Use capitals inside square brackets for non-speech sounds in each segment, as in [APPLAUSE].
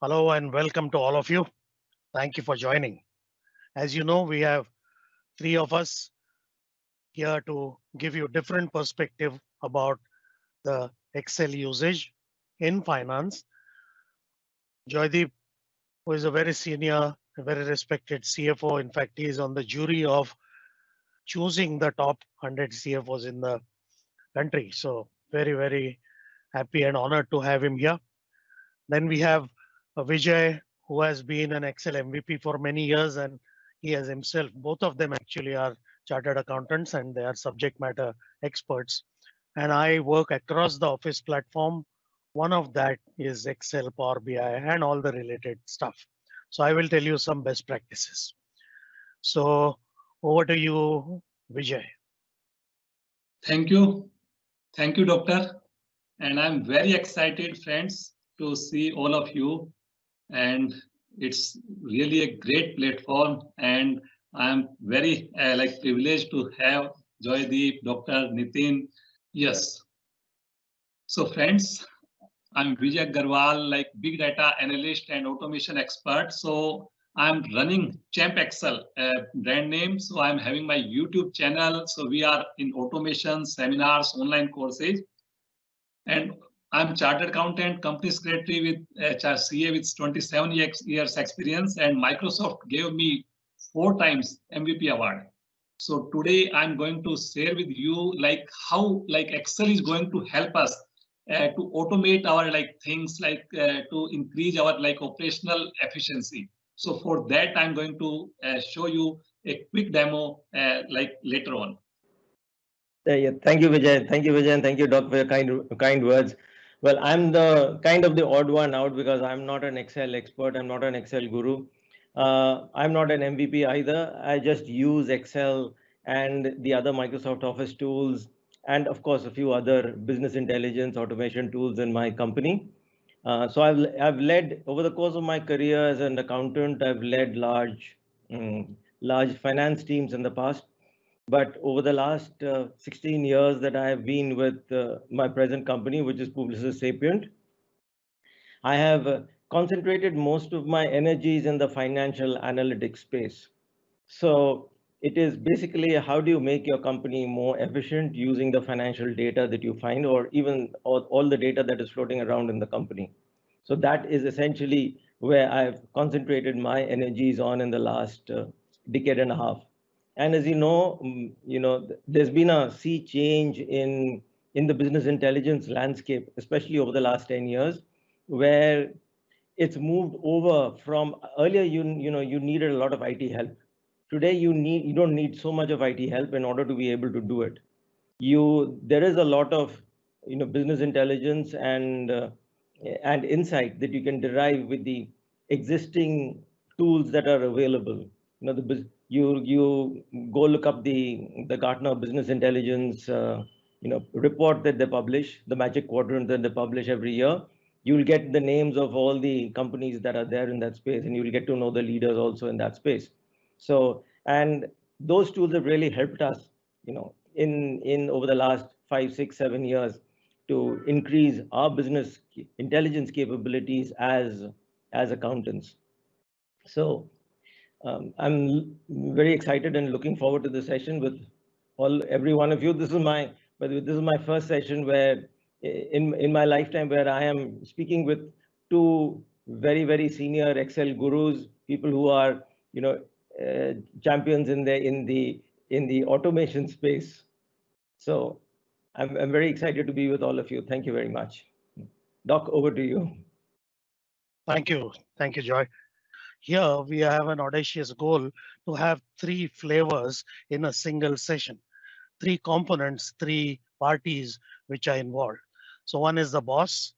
Hello and welcome to all of you. Thank you for joining. As you know, we have three of us here to give you different perspective about the Excel usage in finance. Joydeep, who is a very senior, a very respected CFO. In fact, he is on the jury of choosing the top 100 CFOs in the country. So very, very happy and honored to have him here. Then we have Uh, Vijay, who has been an Excel MVP for many years, and he has himself, both of them actually are chartered accountants and they are subject matter experts. And I work across the Office platform. One of that is Excel, Power BI, and all the related stuff. So I will tell you some best practices. So over to you, Vijay. Thank you. Thank you, doctor. And I'm very excited, friends, to see all of you. And it's really a great platform. And I'm very uh, like privileged to have Joydeep, Dr. Nitin. Yes. So friends, I'm Vijay Garwal, like big data analyst and automation expert. So I'm running Champ Excel brand name. So I'm having my YouTube channel. So we are in automation seminars, online courses. And I'm chartered accountant, company secretary with HRCA with 27 years experience and Microsoft gave me four times MVP award. So today I'm going to share with you like how like Excel is going to help us uh, to automate our like things like uh, to increase our like operational efficiency. So for that I'm going to uh, show you a quick demo uh, like later on. Yeah, thank you, Vijay. Thank you, Vijay, and thank you, Doc, for your kind kind words. Well, I'm the kind of the odd one out because I'm not an Excel expert. I'm not an Excel guru. Uh, I'm not an MVP either. I just use Excel and the other Microsoft Office tools, and of course, a few other business intelligence automation tools in my company. Uh, so I've, I've led over the course of my career as an accountant, I've led large, um, large finance teams in the past. But over the last uh, 16 years that I have been with uh, my present company, which is Publicis Sapient, I have uh, concentrated most of my energies in the financial analytics space. So it is basically how do you make your company more efficient using the financial data that you find or even all, the data that is floating around in the company. So that is essentially where I've concentrated my energies on in the last uh, decade and a half. And as you know, mm, you know, there's been a sea change in in the business intelligence landscape, especially over the last 10 years, where it's moved over from earlier you you know you needed a lot of IT help. Today you need you don't need so much of IT help in order to be able to do it. You there is a lot of you know business intelligence and uh, and insight that you can derive with the existing tools that are available. You know the you you go look up the the Gartner Business Intelligence uh, you know report that they publish, the Magic Quadrant that they publish every year. You'll get the names of all the companies that are there in that space, and you'll get to know the leaders also in that space. So and those tools have really helped us, you know, in in over the last five, six, seven years to increase our business intelligence capabilities as as accountants. So um, I'm very excited and looking forward to the session with all every one of you. This is my but this is my first session where in in my lifetime where I am speaking with two very very senior Excel gurus, people who are you know uh, champions in the in the in the automation space. So I'm I'm very excited to be with all of you. Thank you very much. Doc, over to you. Thank you. Thank you, Joy. Here we have an audacious goal to have three flavors in a single session, three components, three parties which are involved. So one is the boss,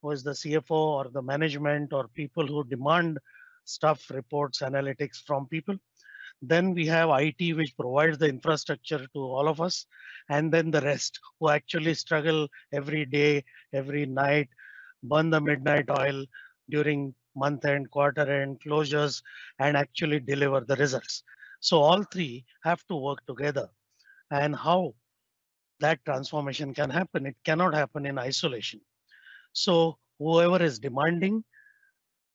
who is the CFO or the management or people who demand stuff, reports, analytics from people. Then we have IT, which provides the infrastructure to all of us. And then the rest who actually struggle every day, every night, burn the midnight oil during month end, quarter end, closures, and actually deliver the results. So all three have to work together. And how that transformation can happen, it cannot happen in isolation. So whoever is demanding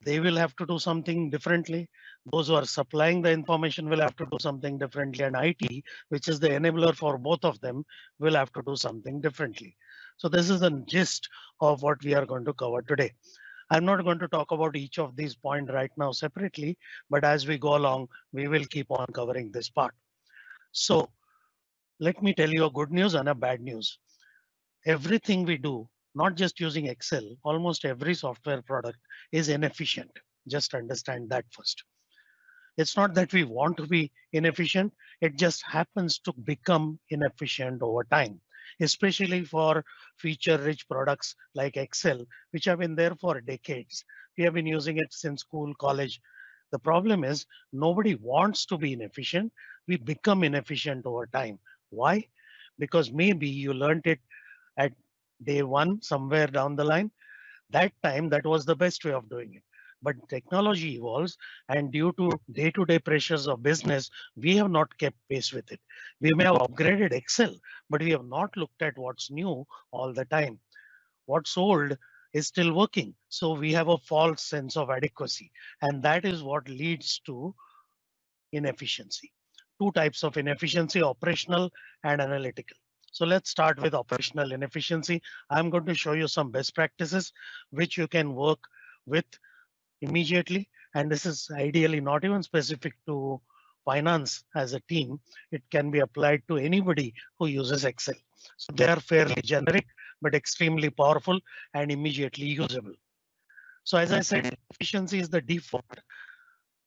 they will have to do something differently. Those who are supplying the information will have to do something differently and IT, which is the enabler for both of them, will have to do something differently. So this is the gist of what we are going to cover today. I'm not going to talk about each of these points right now separately, but as we go along, we will keep on covering this part. So let me tell you a good news and a bad news. Everything we do, not just using Excel, almost every software product is inefficient. Just understand that first. It's not that we want to be inefficient. It just happens to become inefficient over time especially for feature rich products like Excel, which have been there for decades. We have been using it since school, college. The problem is nobody wants to be inefficient. We become inefficient over time. Why? Because maybe you learned it at day one, somewhere down the line. That time, that was the best way of doing it but technology evolves and due to day-to-day -day pressures of business, we have not kept pace with it. We may have upgraded Excel, but we have not looked at what's new all the time. What's old is still working. So we have a false sense of adequacy and that is what leads to inefficiency. Two types of inefficiency, operational and analytical. So let's start with operational inefficiency. I'm going to show you some best practices which you can work with immediately. And this is ideally not even specific to finance as a team. It can be applied to anybody who uses Excel. So they are fairly generic, but extremely powerful and immediately usable. So as I said, efficiency is the default.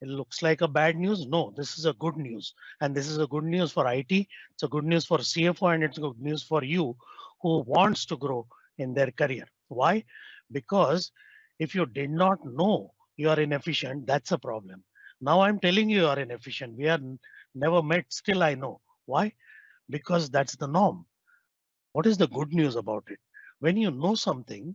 It looks like a bad news. No, this is a good news. And this is a good news for IT. It's a good news for CFO and it's good news for you who wants to grow in their career. Why? Because if you did not know you are inefficient, that's a problem. Now I'm telling you you are inefficient. We are never met, still I know. Why? Because that's the norm. What is the good news about it? When you know something,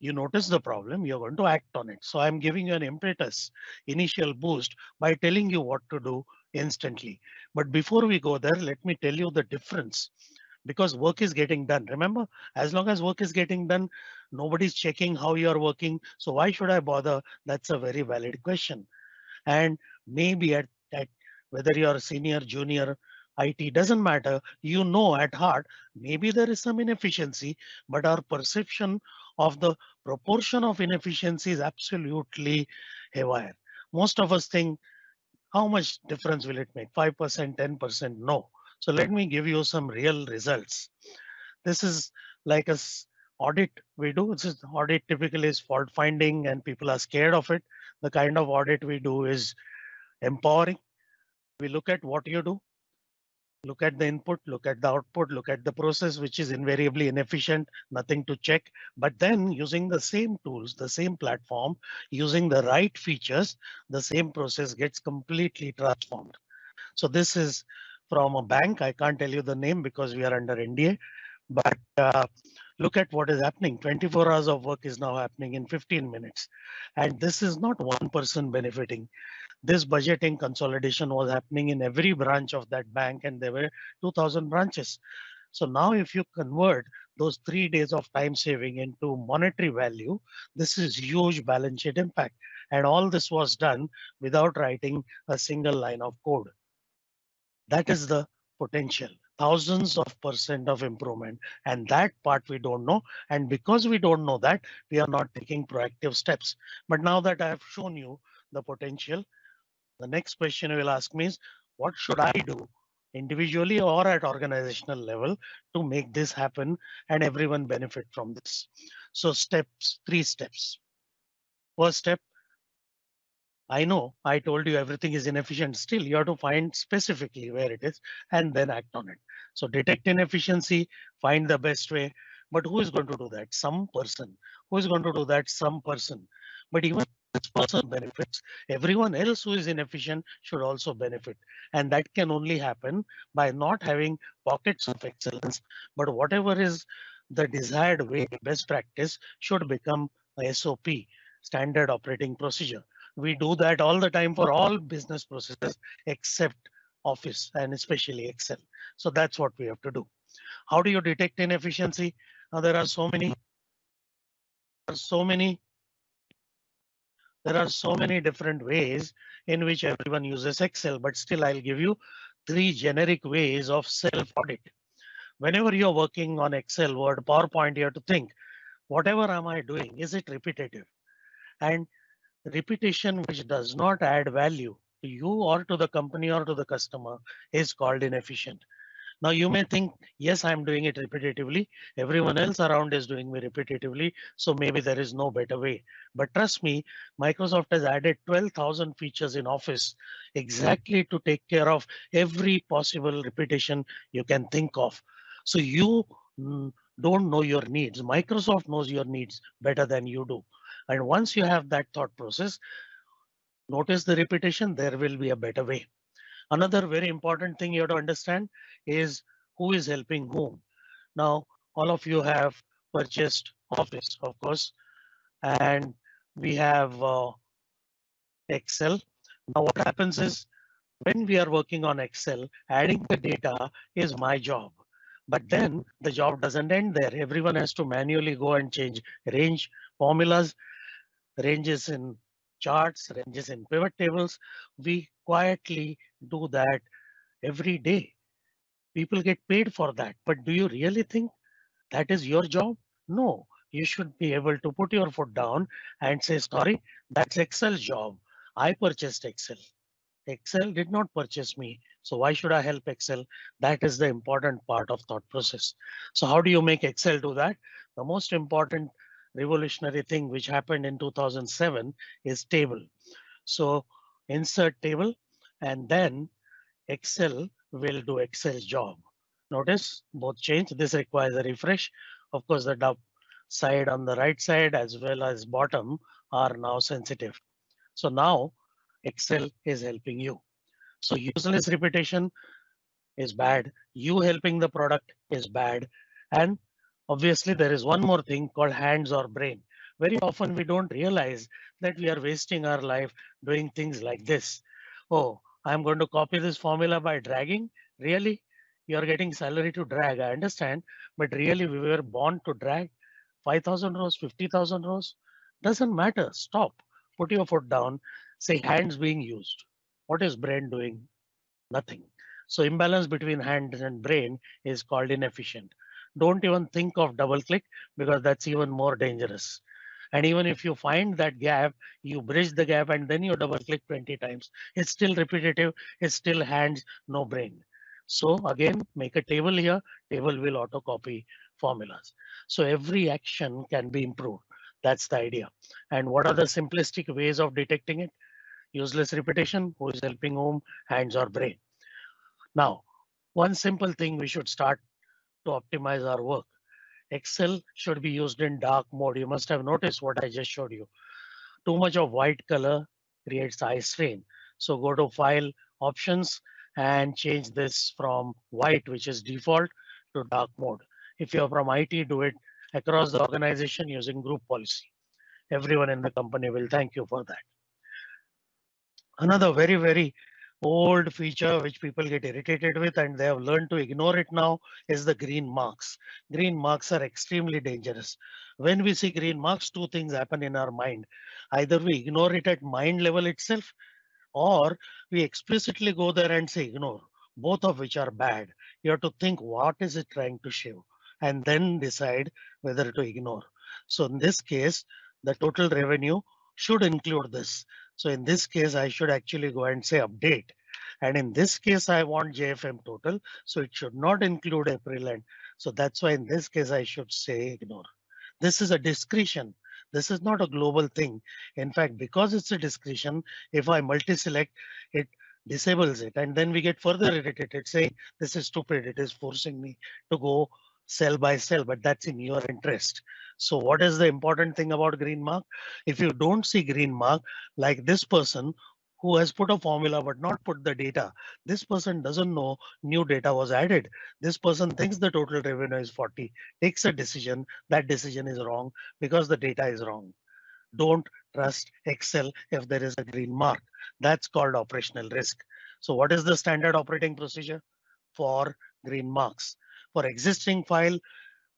you notice the problem, you're going to act on it. So I'm giving you an impetus, initial boost by telling you what to do instantly. But before we go there, let me tell you the difference because work is getting done. Remember, as long as work is getting done, nobody's checking how you're working. So why should I bother? That's a very valid question. And maybe at, at whether you're senior, junior, IT doesn't matter. You know at heart, maybe there is some inefficiency, but our perception of the proportion of inefficiency is absolutely haywire. Most of us think, how much difference will it make? 5%, 10%? No. So let me give you some real results. This is like a audit we do. This is audit typically is fault finding and people are scared of it. The kind of audit we do is empowering. We look at what you do, look at the input, look at the output, look at the process, which is invariably inefficient, nothing to check. But then using the same tools, the same platform, using the right features, the same process gets completely transformed. So this is from a bank. I can't tell you the name because we are under NDA, but uh, look at what is happening. 24 hours of work is now happening in 15 minutes. And this is not one person benefiting. This budgeting consolidation was happening in every branch of that bank and there were 2000 branches. So now if you convert those three days of time saving into monetary value, this is huge balance sheet impact. And all this was done without writing a single line of code. That is the potential thousands of percent of improvement. And that part we don't know. And because we don't know that we are not taking proactive steps. But now that i have shown you the potential the next question you will ask me is what should i do individually or at organizational level to make this happen and everyone benefit from this? So steps three steps. First step I know I told you everything is inefficient. Still, you have to find specifically where it is and then act on it. So detect inefficiency, find the best way. But who is going to do that? Some person. Who is going to do that? Some person. But even this person benefits. Everyone else who is inefficient should also benefit. And that can only happen by not having pockets of excellence. But whatever is the desired way, best practice should become a SOP, standard operating procedure. We do that all the time for all business processes except Office and especially Excel. So that's what we have to do. How do you detect inefficiency? Now there are so many, so many there are so many different ways in which everyone uses Excel, but still I'll give you three generic ways of self audit. Whenever you're working on Excel, Word, PowerPoint, you have to think, whatever am I doing? Is it repetitive? And repetition which does not add value to you or to the company or to the customer is called inefficient. Now you may think, yes, I'm doing it repetitively. Everyone else around is doing me repetitively. So maybe there is no better way. But trust me, Microsoft has added 12,000 features in Office exactly to take care of every possible repetition you can think of. So you mm, don't know your needs. Microsoft knows your needs better than you do. And once you have that thought process, notice the repetition, there will be a better way. Another very important thing you have to understand is who is helping whom. Now, all of you have purchased Office, of course, and we have uh, Excel. Now, what happens is when we are working on Excel, adding the data is my job. But then the job doesn't end there. Everyone has to manually go and change range formulas, ranges in charts, ranges in pivot tables. We quietly do that every day. People get paid for that. But do you really think that is your job? No, you should be able to put your foot down and say, sorry, that's Excel's job. I purchased Excel. Excel did not purchase me. So why should I help Excel? That is the important part of thought process. So how do you make Excel do that? The most important revolutionary thing which happened in 2007 is table. So insert table and then Excel will do Excel's job. Notice both change. This requires a refresh. Of course, the top side on the right side as well as bottom are now sensitive. So now Excel is helping you. So useless repetition is bad. You helping the product is bad. And obviously there is one more thing called hands or brain. Very often we don't realize that we are wasting our life doing things like this. Oh, I'm going to copy this formula by dragging. Really? You're getting salary to drag. I understand. But really we were born to drag 5,000 rows, 50,000 rows. Doesn't matter. Stop. Put your foot down. Say hands being used. What is brain doing? Nothing. So imbalance between hands and brain is called inefficient. Don't even think of double click because that's even more dangerous. And even if you find that gap, you bridge the gap and then you double click 20 times. It's still repetitive. It's still hands, no brain. So again, make a table here. Table will auto copy formulas. So every action can be improved. That's the idea. And what are the simplistic ways of detecting it? useless repetition, who is helping whom, hands or brain. Now, one simple thing we should start to optimize our work. Excel should be used in dark mode. You must have noticed what I just showed you. Too much of white color creates eye strain. So go to file options and change this from white, which is default to dark mode. If you're from IT, do it across the organization using group policy. Everyone in the company will thank you for that. Another very, very old feature which people get irritated with and they have learned to ignore it now is the green marks. Green marks are extremely dangerous. When we see green marks, two things happen in our mind. Either we ignore it at mind level itself or we explicitly go there and say ignore, both of which are bad. You have to think what is it trying to show and then decide whether to ignore. So in this case, the total revenue should include this. So in this case, I should actually go and say update. And in this case, I want JFM total. So it should not include April end. So that's why in this case, I should say ignore. This is a discretion. This is not a global thing. In fact, because it's a discretion, if I multi-select, it disables it. And then we get further irritated saying this is stupid. It is forcing me to go cell by cell, but that's in your interest. So what is the important thing about green mark? If you don't see green mark, like this person who has put a formula but not put the data, this person doesn't know new data was added. This person thinks the total revenue is 40, takes a decision, that decision is wrong because the data is wrong. Don't trust Excel if there is a green mark. That's called operational risk. So what is the standard operating procedure for green marks? For existing file,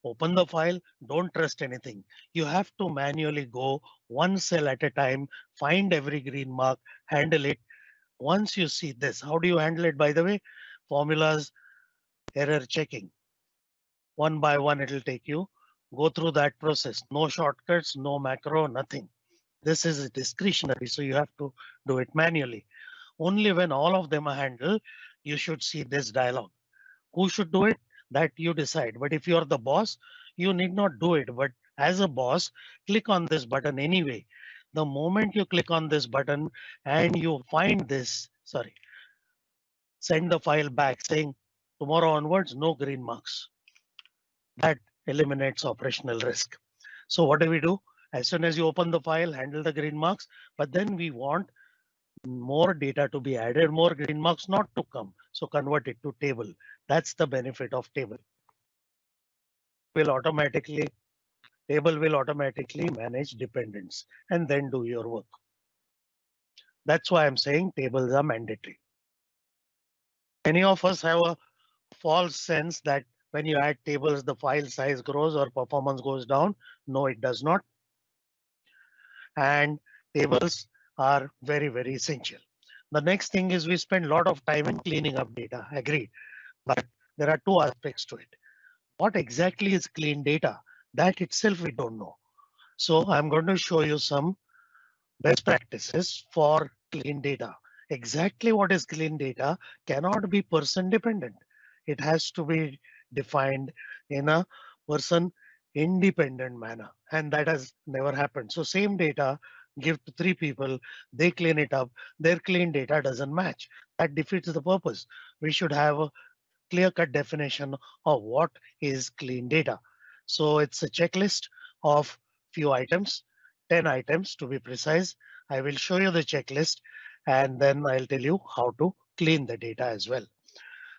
open the file, don't trust anything. You have to manually go one cell at a time, find every green mark, handle it. Once you see this, how do you handle it? By the way, formulas, error checking. One by one, it'll take you. Go through that process. No shortcuts, no macro, nothing. This is discretionary, so you have to do it manually. Only when all of them are handled, you should see this dialog. Who should do it? That you decide. But if you're the boss, you need not do it. But as a boss, click on this button anyway. The moment you click on this button and you find this, sorry, send the file back saying tomorrow onwards, no green marks. That eliminates operational risk. So what do we do? As soon as you open the file, handle the green marks, but then we want more data to be added, more green marks not to come. So convert it to table. That's the benefit of table. Will automatically, table will automatically manage dependents and then do your work. That's why I'm saying tables are mandatory. Any of us have a false sense that when you add tables, the file size grows or performance goes down. No, it does not. And tables are very, very essential. The next thing is we spend a lot of time in cleaning up data, agreed. But there are two aspects to it. What exactly is clean data? That itself we don't know. So I'm going to show you some best practices for clean data. Exactly what is clean data cannot be person dependent. It has to be defined in a person independent manner and that has never happened. So same data give to three people, they clean it up, their clean data doesn't match. That defeats the purpose. We should have a clear cut definition of what is clean data. So it's a checklist of few items, 10 items to be precise. I will show you the checklist and then I'll tell you how to clean the data as well.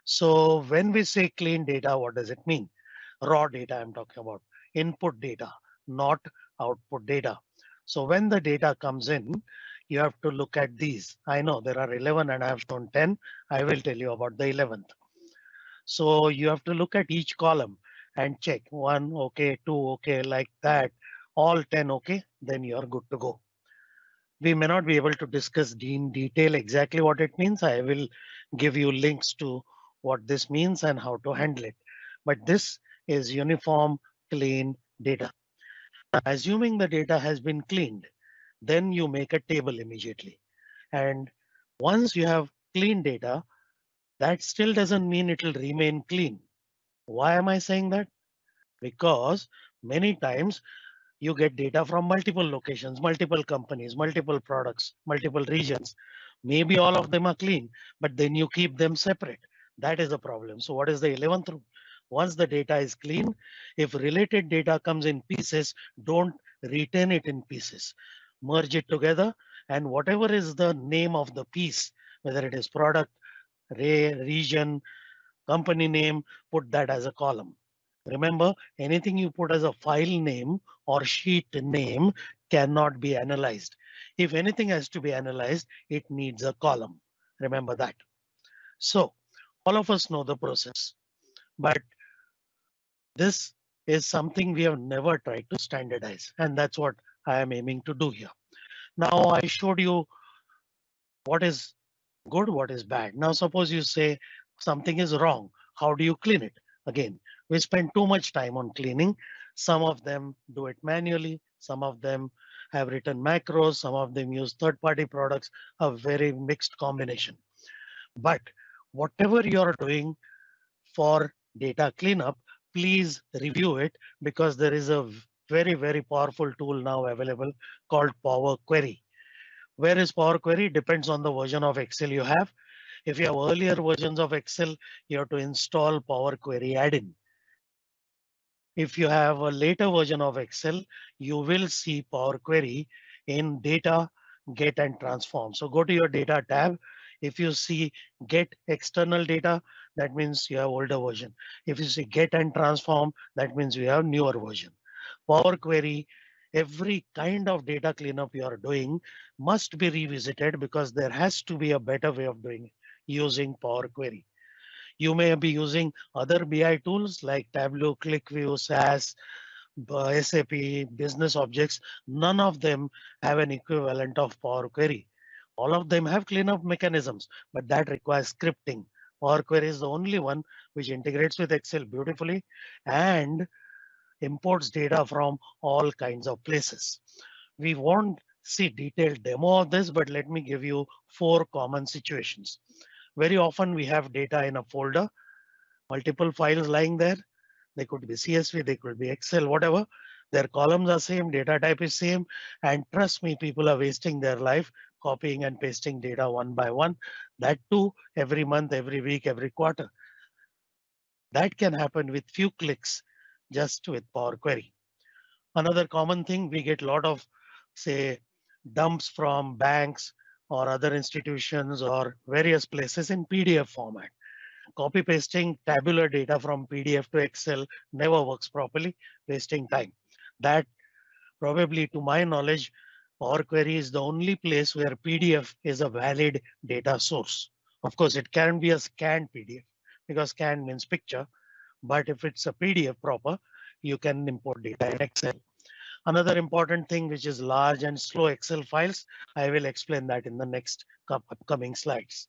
So when we say clean data, what does it mean? Raw data I'm talking about, input data, not output data. So when the data comes in, you have to look at these. I know there are 11 and I have shown 10. I will tell you about the 11th. So you have to look at each column and check one, okay, two, okay, like that, all 10, okay, then you're good to go. We may not be able to discuss in detail exactly what it means. I will give you links to what this means and how to handle it. But this is uniform clean data. Assuming the data has been cleaned, then you make a table immediately. And once you have clean data, that still doesn't mean it will remain clean. Why am I saying that? Because many times you get data from multiple locations, multiple companies, multiple products, multiple regions. Maybe all of them are clean, but then you keep them separate. That is a problem. So what is the 11th rule? Once the data is clean, if related data comes in pieces, don't retain it in pieces. Merge it together and whatever is the name of the piece, whether it is product, ray, region, company name, put that as a column. Remember, anything you put as a file name or sheet name cannot be analyzed. If anything has to be analyzed, it needs a column. Remember that. So all of us know the process, but this is something we have never tried to standardize, and that's what I am aiming to do here. Now I showed you what is good, what is bad. Now suppose you say something is wrong. How do you clean it? Again, we spend too much time on cleaning. Some of them do it manually. Some of them have written macros. Some of them use third-party products, a very mixed combination. But whatever you're doing for data cleanup, please review it because there is a very, very powerful tool now available called Power Query. Where is Power Query? Depends on the version of Excel you have. If you have earlier versions of Excel, you have to install Power Query add-in. If you have a later version of Excel, you will see Power Query in data, get and transform. So go to your data tab if you see get external data, that means you have older version. If you say get and transform, that means you have newer version. Power Query, every kind of data cleanup you are doing must be revisited because there has to be a better way of doing it using Power Query. You may be using other BI tools like Tableau, QlikView, SAS, SAP, Business Objects. None of them have an equivalent of Power Query. All of them have cleanup mechanisms, but that requires scripting. Power Query is the only one which integrates with Excel beautifully and imports data from all kinds of places. We won't see detailed demo of this, but let me give you four common situations. Very often we have data in a folder, multiple files lying there. They could be CSV, they could be Excel, whatever. Their columns are same, data type is same. And trust me, people are wasting their life copying and pasting data one by one. That too, every month, every week, every quarter. That can happen with few clicks just with Power Query. Another common thing, we get a lot of, say, dumps from banks or other institutions or various places in PDF format. Copy pasting tabular data from PDF to Excel never works properly, wasting time. That probably to my knowledge, Power Query is the only place where PDF is a valid data source. Of course, it can be a scanned PDF because scan means picture. But if it's a PDF proper, you can import data in Excel. Another important thing, which is large and slow Excel files, I will explain that in the next upcoming slides.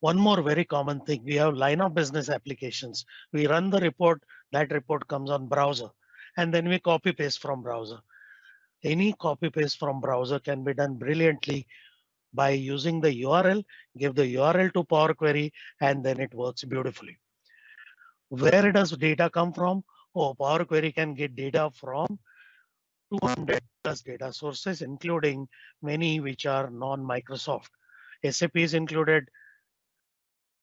One more very common thing, we have line of business applications. We run the report, that report comes on browser, and then we copy paste from browser. Any copy paste from browser can be done brilliantly by using the URL, give the URL to Power Query, and then it works beautifully. Where does data come from? Oh, Power Query can get data from 200 plus data sources, including many which are non-Microsoft. SAP is included,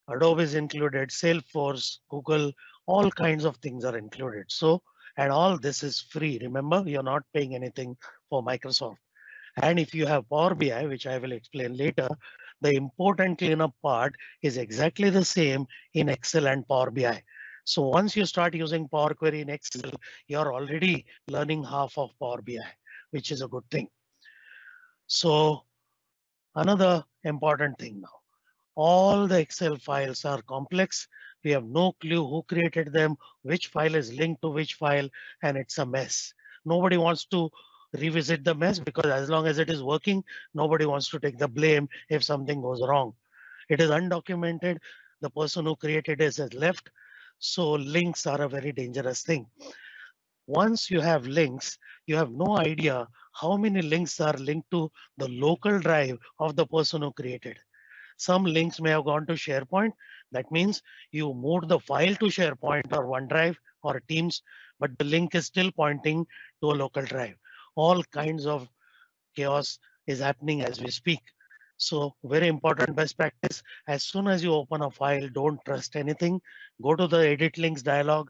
Adobe is included, Salesforce, Google, all kinds of things are included. So, and all this is free. Remember, you're not paying anything for Microsoft. And if you have Power BI, which I will explain later, the important cleanup part is exactly the same in Excel and Power BI. So once you start using Power Query in Excel, you're already learning half of Power BI, which is a good thing. So another important thing now, all the Excel files are complex. We have no clue who created them, which file is linked to which file, and it's a mess. Nobody wants to revisit the mess because as long as it is working, nobody wants to take the blame if something goes wrong. It is undocumented. The person who created it has left. So links are a very dangerous thing. Once you have links, you have no idea how many links are linked to the local drive of the person who created. Some links may have gone to SharePoint. That means you moved the file to SharePoint or OneDrive or Teams, but the link is still pointing to a local drive. All kinds of chaos is happening as we speak. So very important best practice. As soon as you open a file, don't trust anything. Go to the edit links dialog,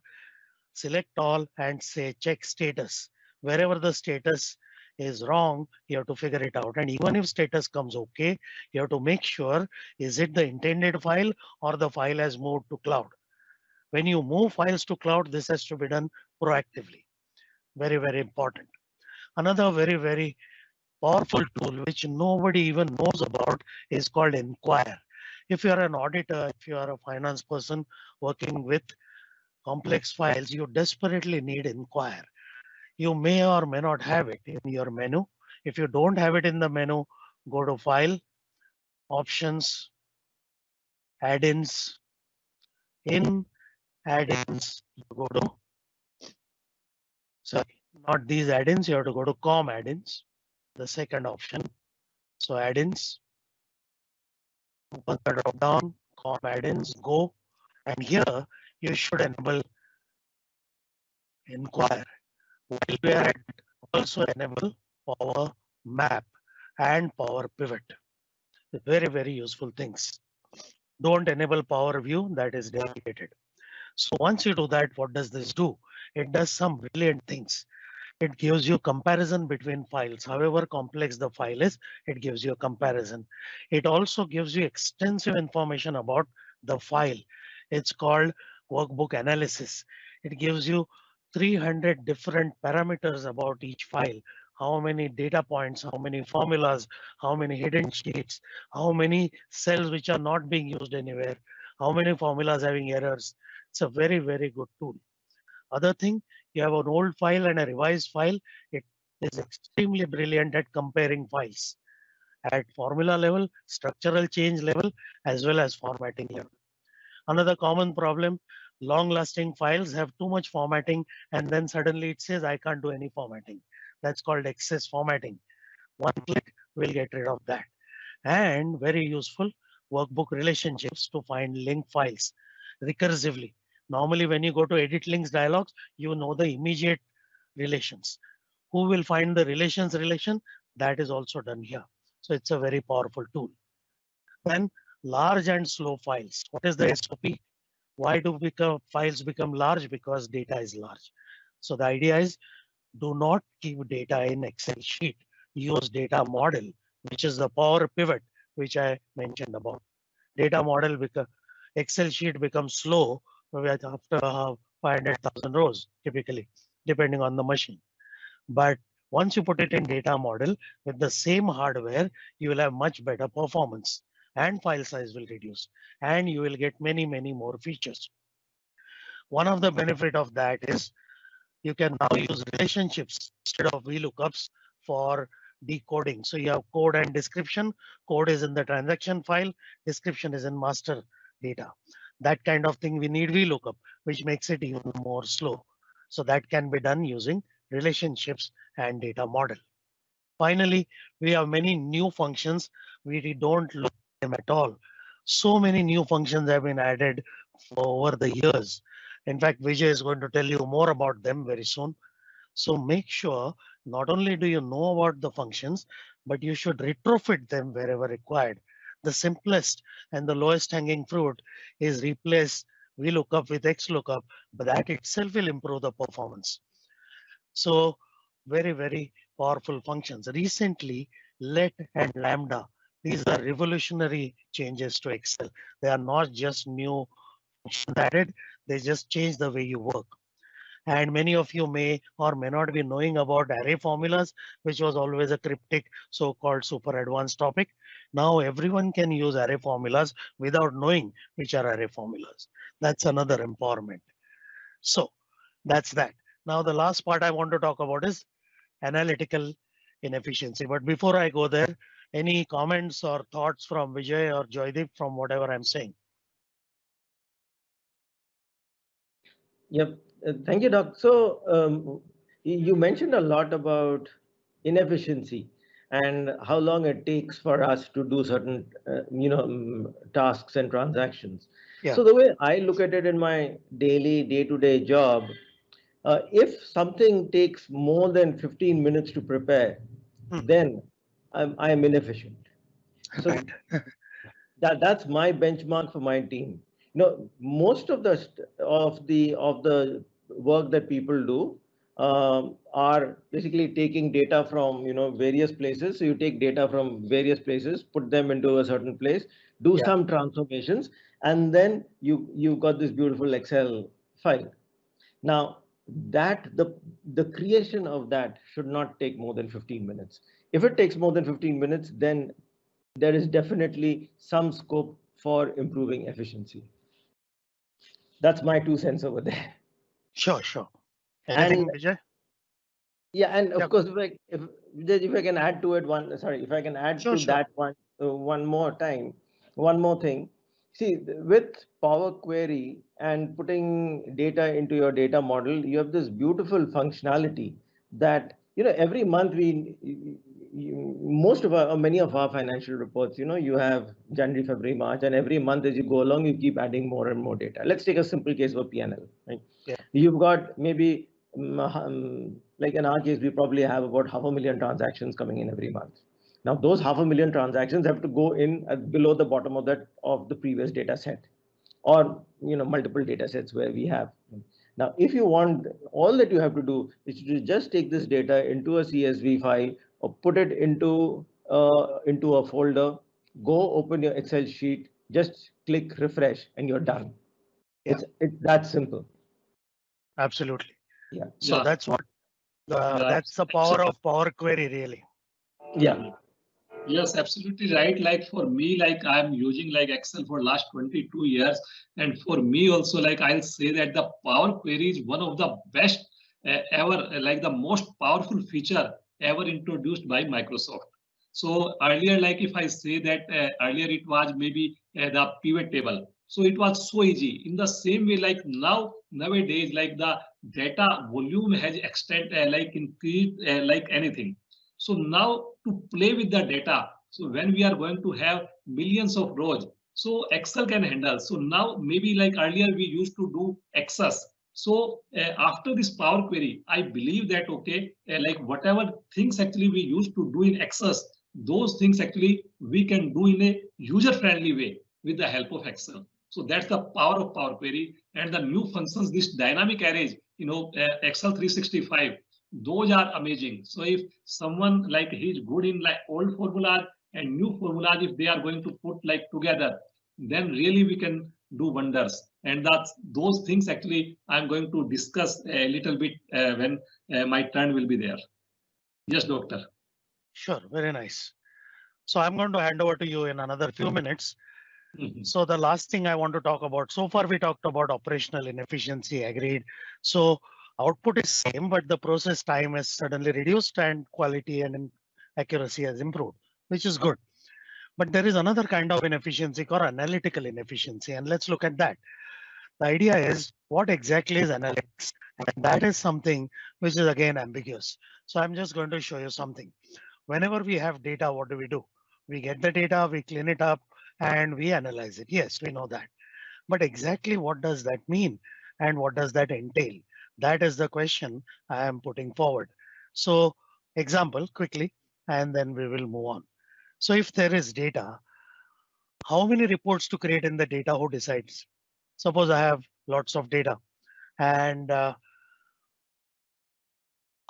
select all and say check status. Wherever the status is wrong, you have to figure it out. And even if status comes okay, you have to make sure is it the intended file or the file has moved to cloud. When you move files to cloud, this has to be done proactively. Very, very important. Another very, very powerful tool which nobody even knows about is called Inquire. If you are an auditor, if you are a finance person working with complex files, you desperately need Inquire. You may or may not have it in your menu. If you don't have it in the menu, go to File, Options, Add-ins. In Add-ins, go to, sorry, not these add-ins, you have to go to COM add-ins the second option. So add-ins, open the drop down, com add-ins, go, and here you should enable Inquire. While we are also enable Power Map and Power Pivot. Very, very useful things. Don't enable Power View, that is dedicated. So once you do that, what does this do? It does some brilliant things it gives you comparison between files. However complex the file is, it gives you a comparison. It also gives you extensive information about the file. It's called workbook analysis. It gives you 300 different parameters about each file. How many data points, how many formulas, how many hidden sheets, how many cells which are not being used anywhere, how many formulas having errors. It's a very, very good tool. Other thing, you have an old file and a revised file. It is extremely brilliant at comparing files at formula level, structural change level, as well as formatting level. Another common problem, long lasting files have too much formatting and then suddenly it says I can't do any formatting. That's called excess formatting. One click will get rid of that. And very useful workbook relationships to find link files recursively. Normally, when you go to edit links dialogs, you know the immediate relations. Who will find the relations relation? That is also done here. So it's a very powerful tool. Then large and slow files. What is the SOP? Why do become files become large? Because data is large. So the idea is do not keep data in Excel sheet. Use data model, which is the power pivot, which I mentioned about. Data model because Excel sheet becomes slow after uh, 500,000 rows, typically, depending on the machine. But once you put it in data model with the same hardware, you will have much better performance and file size will reduce and you will get many, many more features. One of the benefit of that is you can now use relationships instead of VLOOKUPs for decoding. So you have code and description. Code is in the transaction file. Description is in master data. That kind of thing we need VLOOKUP, which makes it even more slow. So that can be done using relationships and data model. Finally, we have many new functions. We don't look them at all. So many new functions have been added over the years. In fact, Vijay is going to tell you more about them very soon. So make sure not only do you know about the functions, but you should retrofit them wherever required. The simplest and the lowest hanging fruit is replace VLOOKUP with XLOOKUP, but that itself will improve the performance. So very, very powerful functions. Recently, let and lambda, these are revolutionary changes to Excel. They are not just new added, they just change the way you work. And many of you may or may not be knowing about array formulas, which was always a cryptic so-called super advanced topic. Now everyone can use array formulas without knowing which are array formulas. That's another empowerment. So that's that. Now, the last part I want to talk about is analytical inefficiency. But before I go there, any comments or thoughts from Vijay or Joydeep from whatever I'm saying? Yep. Uh, thank you, Doc. So um, you mentioned a lot about inefficiency and how long it takes for us to do certain, uh, you know, um, tasks and transactions. Yeah. So the way I look at it in my daily, day-to-day -day job uh, if something takes more than 15 minutes to prepare, hmm. then I'm, I'm inefficient. So [LAUGHS] that, that's my benchmark for my team. You know, most of the of the of the work that people do um, are basically taking data from you know various places. So you take data from various places, put them into a certain place, do yeah. some transformations, and then you you've got this beautiful Excel file. Now that the the creation of that should not take more than 15 minutes if it takes more than 15 minutes then there is definitely some scope for improving efficiency. That's my two cents over there. Sure sure. Anything, and, Vijay? yeah and of course if I, if, if I can add to it one sorry if i can add sure, to sure. that one uh, one more time one more thing. See, with Power Query and putting data into your data model, you have this beautiful functionality that, you know, every month we, most of our, many of our financial reports, you know, you have January, February, March, and every month as you go along, you keep adding more and more data. Let's take a simple case of a PNL, right? Yeah. You've got maybe, um, like in our case, we probably have about half a million transactions coming in every month. Now those half a million transactions have to go in below the bottom of that of the previous data set or you know multiple data sets where we have. Now, if you want, all that you have to do is to just take this data into a CSV file put it into uh, into a folder, go open your Excel sheet, just click refresh and you're done. Yeah. It's, it's that simple. Absolutely. Yeah. So yeah. that's what uh, that's the power of Power Query really. Yeah. Yes, absolutely right. Like for me, like I'm using like Excel for last 22 years. And for me also, like I'll say that the Power Query is one of the best uh, ever, uh, like the most powerful feature ever introduced by Microsoft. So earlier, like if I say that uh, earlier it was maybe uh, the pivot table. So it was so easy. In the same way, like now, nowadays, like the data volume has extended, uh, like increased uh, like anything. So now to play with the data. So when we are going to have millions of rows, so Excel can handle. So now maybe like earlier we used to do access. So uh, after this Power Query, I believe that, okay, uh, like whatever things actually we used to do in Access, those things actually we can do in a user-friendly way with the help of Excel. So that's the power of Power Query and the new functions, this dynamic arrays, you know, uh, Excel 365, those are amazing. So if someone like he's good in like old formulas and new formulas, if they are going to put like together, then really we can do wonders. And that's those things actually I'm going to discuss a little bit uh, when uh, my turn will be there. Yes, doctor. Sure, very nice. So I'm going to hand over to you in another few minutes. Mm -hmm. So the last thing I want to talk about, so far we talked about operational inefficiency, agreed. So output is same, but the process time is suddenly reduced and quality and accuracy has improved, which is good. But there is another kind of inefficiency called analytical inefficiency. And let's look at that. The idea is what exactly is analytics? And that is something which is again ambiguous. So I'm just going to show you something. Whenever we have data, what do we do? We get the data, we clean it up, and we analyze it. Yes, we know that. But exactly what does that mean? And what does that entail? That is the question I am putting forward. So example quickly, and then we will move on. So if there is data, how many reports to create in the data, who decides? Suppose I have lots of data and uh,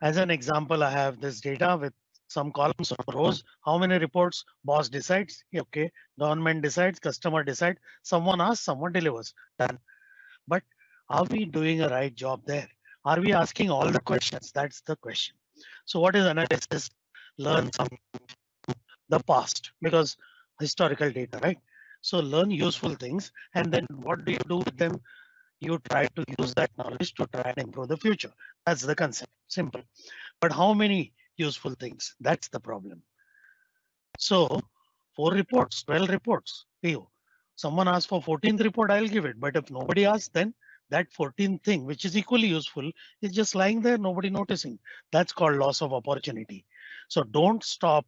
as an example, I have this data with some columns or rows. How many reports boss decides? Okay, government decides, customer decides, someone asks, someone delivers. Done. But are we doing a right job there? Are we asking all the questions? That's the question. So what is analysis? Learn some the past because historical data, right? So learn useful things and then what do you do with them? You try to use that knowledge to try and improve the future. That's the concept, simple. But how many useful things? That's the problem. So four reports, 12 reports, you. Someone asks for 14th report, I'll give it. But if nobody asks, then that 14th thing, which is equally useful, is just lying there, nobody noticing. That's called loss of opportunity. So don't stop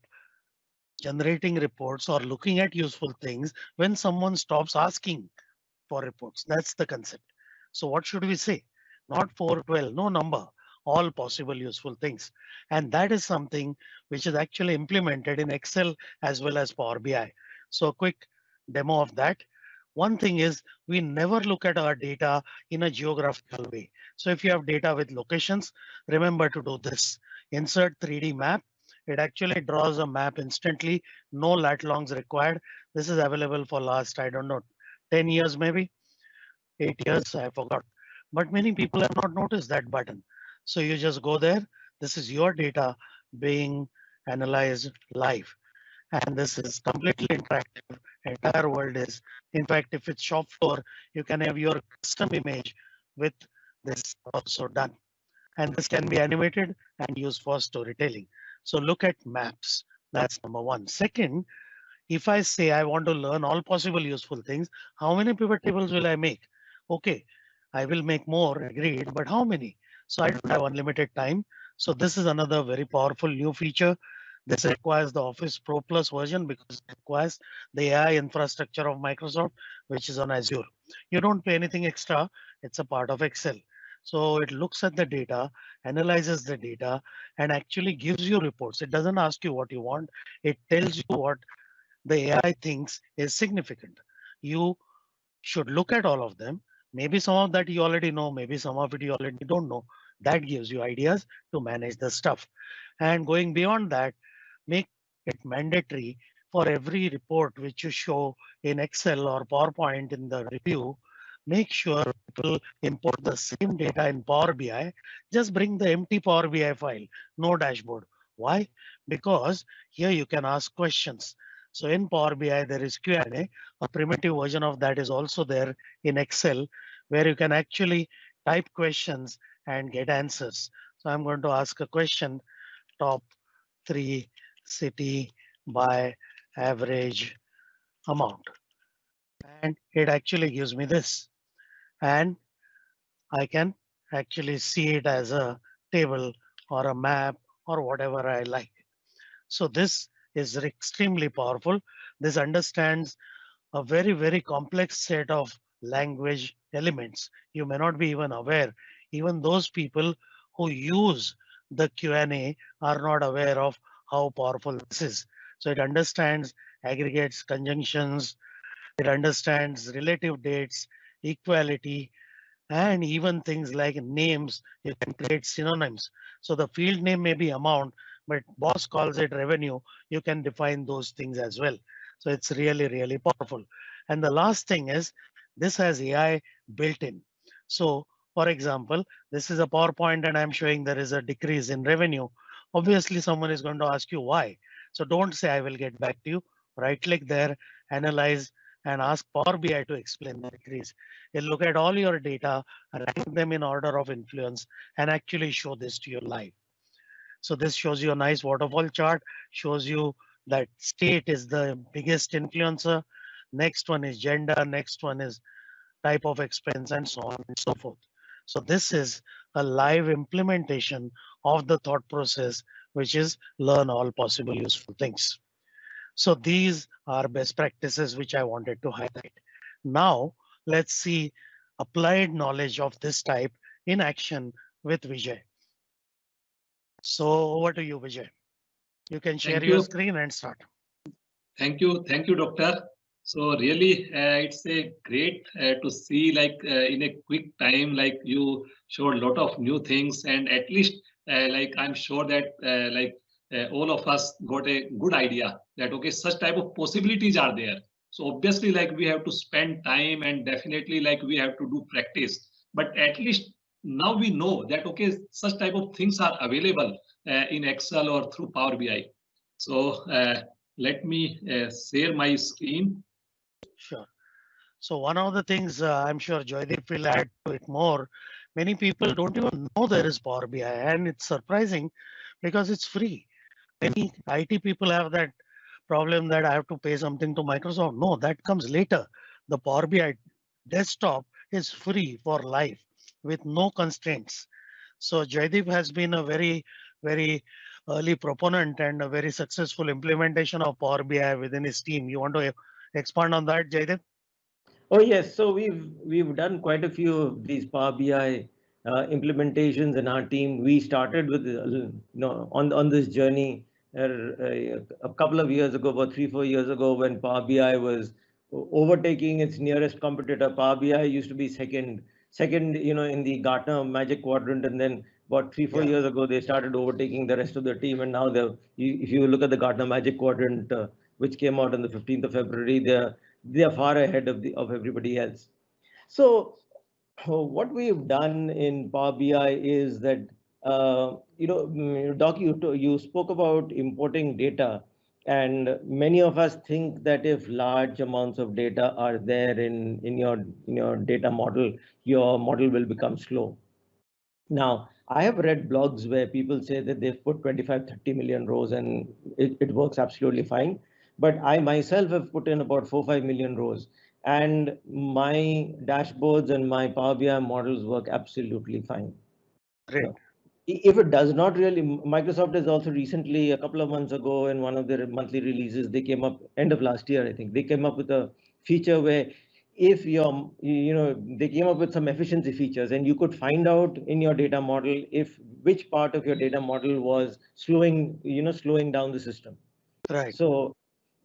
generating reports or looking at useful things when someone stops asking for reports. That's the concept. So what should we say? Not 412, no number, all possible useful things. And that is something which is actually implemented in Excel as well as Power BI. So a quick demo of that. One thing is we never look at our data in a geographical way. So if you have data with locations, remember to do this. Insert 3D map. It actually draws a map instantly. No lat longs required. This is available for last, I don't know, 10 years maybe, eight years, I forgot. But many people have not noticed that button. So you just go there. This is your data being analyzed live. And this is completely interactive. Entire world is. In fact, if it's shop floor, you can have your custom image with this also done. And this can be animated and used for storytelling. So look at maps. That's number one. Second, if I say I want to learn all possible useful things, how many pivot tables will I make? Okay, I will make more, agreed, but how many? So I don't have unlimited time. So this is another very powerful new feature. This requires the Office Pro Plus version because it requires the AI infrastructure of Microsoft, which is on Azure. You don't pay anything extra. It's a part of Excel. So it looks at the data, analyzes the data, and actually gives you reports. It doesn't ask you what you want. It tells you what the AI thinks is significant. You should look at all of them. Maybe some of that you already know, maybe some of it you already don't know. That gives you ideas to manage the stuff. And going beyond that, make it mandatory for every report which you show in Excel or PowerPoint in the review, make sure people import the same data in Power BI. Just bring the empty Power BI file, no dashboard, Why? Because here you can ask questions. So in Power BI, there is Q&A. A primitive version of that is also there in Excel, where you can actually type questions and get answers. So I'm going to ask a question, top three city by average amount. And it actually gives me this. And I can actually see it as a table or a map or whatever I like. So this is extremely powerful. This understands a very, very complex set of language elements. You may not be even aware. Even those people who use the Q&A are not aware of how powerful this is. So it understands aggregates, conjunctions, it understands relative dates, equality, and even things like names, you can create synonyms. So the field name may be amount, but boss calls it revenue. You can define those things as well. So it's really, really powerful. And the last thing is this has AI built in. So for example, this is a PowerPoint and I'm showing there is a decrease in revenue. Obviously, someone is going to ask you why. So don't say I will get back to you. Right click there, analyze and ask Power BI to explain the decrease. You'll look at all your data, rank them in order of influence and actually show this to you live. So this shows you a nice waterfall chart, shows you that state is the biggest influencer. Next one is gender, next one is type of expense and so on and so forth. So this is a live implementation of the thought process, which is learn all possible useful things. So these are best practices which I wanted to highlight. Now let's see applied knowledge of this type in action with Vijay. So over to you, Vijay. You can share Thank your screen and start. Thank you. Thank you, doctor. So really, uh, it's a great uh, to see like uh, in a quick time, like you showed a lot of new things and at least uh, like I'm sure that uh, like uh, all of us got a good idea that, okay, such type of possibilities are there. So obviously like we have to spend time and definitely like we have to do practice, but at least now we know that, okay, such type of things are available uh, in Excel or through Power BI. So uh, let me uh, share my screen. Sure. So one of the things uh, I'm sure Joydeep will add to it more. Many people don't even know there is Power BI, and it's surprising because it's free. Many IT people have that problem that I have to pay something to Microsoft. No, that comes later. The Power BI desktop is free for life with no constraints. So Joydeep has been a very, very early proponent and a very successful implementation of Power BI within his team. You want to expand on that, Jaydev? Oh yes, so we've we've done quite a few of these Power BI uh, implementations in our team. We started with uh, you know on on this journey a couple of years ago, about three four years ago, when Power BI was overtaking its nearest competitor. Power BI used to be second second you know in the Gartner Magic Quadrant, and then about three four Yeah. years ago they started overtaking the rest of the team, and now the if you look at the Gartner Magic Quadrant. Uh, which came out on the 15th of February, they're they are far ahead of the of everybody else. So uh, what we've done in Power BI is that uh, you know, mm, Doc, you you spoke about importing data, and many of us think that if large amounts of data are there in in your in your data model, your model will become slow. Now, I have read blogs where people say that they've put 25, 30 million rows and it, it works absolutely fine. But I myself have put in about four, five million rows and my dashboards and my Power BI models work absolutely fine. Great. I- If it does not really, Microsoft has also recently, a couple of months ago, in one of their monthly releases, they came up, end of last year, I think, they came up with a feature where if your, you know, they came up with some efficiency features and you could find out in your data model if which part of your data model was slowing, you know, slowing down the system. Right. So,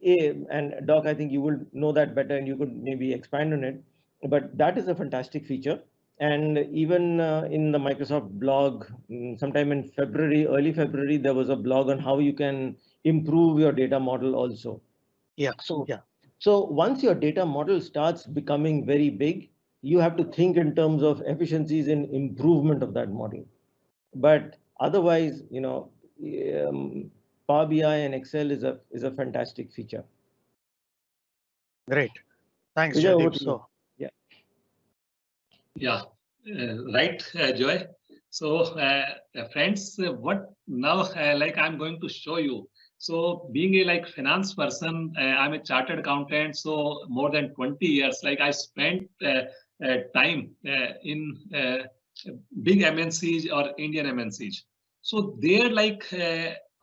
and Doc, I think you will know that better and you could maybe expand on it. But that is a fantastic feature. And even uh, in the Microsoft blog, mm, sometime in February, early February, there was a blog on how you can improve your data model also. Yeah. So, Yeah. so once your data model starts becoming very big, you have to think in terms of efficiencies and improvement of that model. But otherwise, you know, um, Power BI and Excel is a is a fantastic feature. Great. Thanks, Vijay, over Jaideep. to you. So, Yeah, uh, right, uh, Joy. So, uh, uh, friends, what now? Uh, like I'm going to show you. So, being a like finance person, uh, I'm a chartered accountant. So, more than 20 years. Like I spent time in big MNCs or Indian MNCs. So, there, like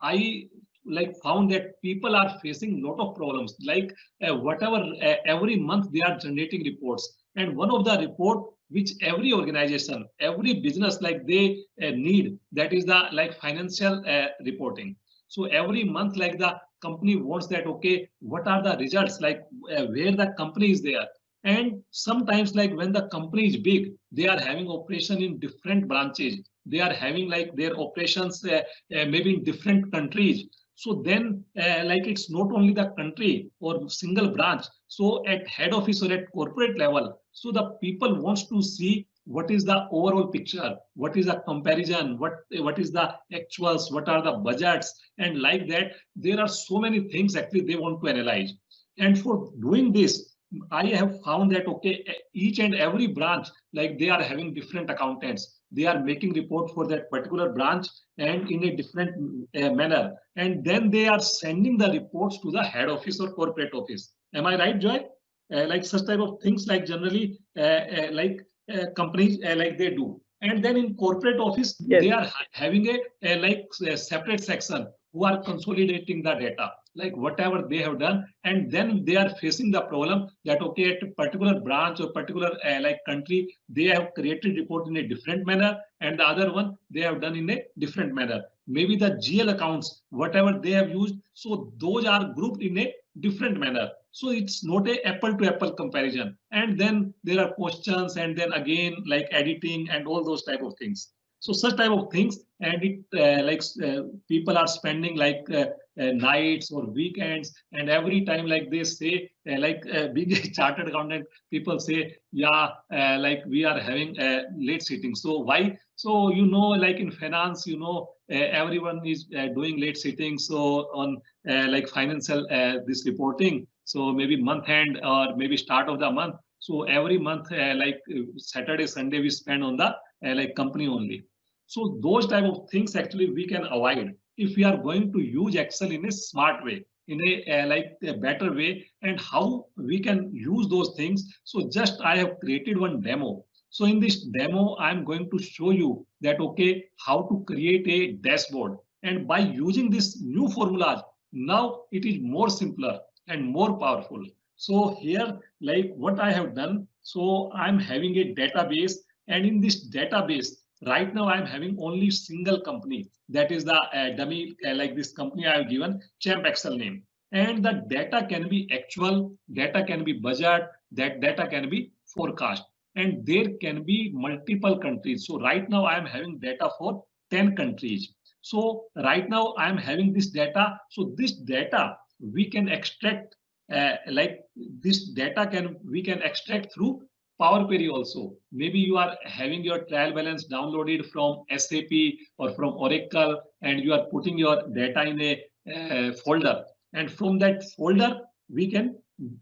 I like found that people are facing lot of problems. Like whatever every month they are generating reports, and one of the report which every organization every business like they uh, need. That is the like financial uh, reporting. So every month like the company wants that okay what are the results? Like uh, where the company is there? And sometimes like when the company is big they are having operation in different branches. They are having like their operations uh, uh, maybe in different countries so then uh, like it's not only the country or single branch so at head office or at corporate level so the people wants to see what is the overall picture, what is the comparison, what what is the actuals, what are the budgets, and like that, there are so many things actually they want to analyze. And for doing this, I have found that okay, each and every branch, like they are having different accountants, they are making report for that particular branch and in a different uh, manner, and then they are sending the reports to the head office or corporate office. Am I right, Joy? Uh, like such type of things like generally uh, uh, like uh, companies uh, like they do and then in corporate office Yes. they are ha- having a, a like a separate section who are consolidating the data like whatever they have done and then they are facing the problem that okay at a particular branch or particular uh, like country they have created report in a different manner and the other one they have done in a different manner. Maybe the gl accounts whatever they have used so those are grouped in a different manner. So it's not a apple to apple comparison. And then there are questions and then again like editing and all those type of things. So such type of things and it uh, like uh, people are spending like uh, nights or weekends and every time like they say uh, like uh, [LAUGHS] being a chartered accountant people say yeah uh, like we are having a late sitting. So why? So you know like in finance you know uh, everyone is uh, doing late sitting. So on uh, like financial uh, this reporting so maybe month end or maybe start of the month. So every month uh, like uh, saturday sunday we spend on the uh, like company only. So those type of things actually we can avoid if we are going to use excel in a smart way in a uh, like a better way and how we can use those things. So just i have created one demo. So in this demo i'm going to show you that okay how to create a dashboard. And by using this new formulas now it is more simpler and more powerful. So here like what i have done so i'm having a database. And in this database right now i'm having only single company. That is the uh, dummy uh, like this company i have given champ excel name. And the data can be actual data can be budget that data can be forecast. And there can be multiple countries. So right now i am having data for 10 countries. So right now i am having this data. So this data we can extract uh, like this data can we can extract through Power Query also. Maybe you are having your trial balance downloaded from SAP or from Oracle, and you are putting your data in a uh, folder. And from that folder, we can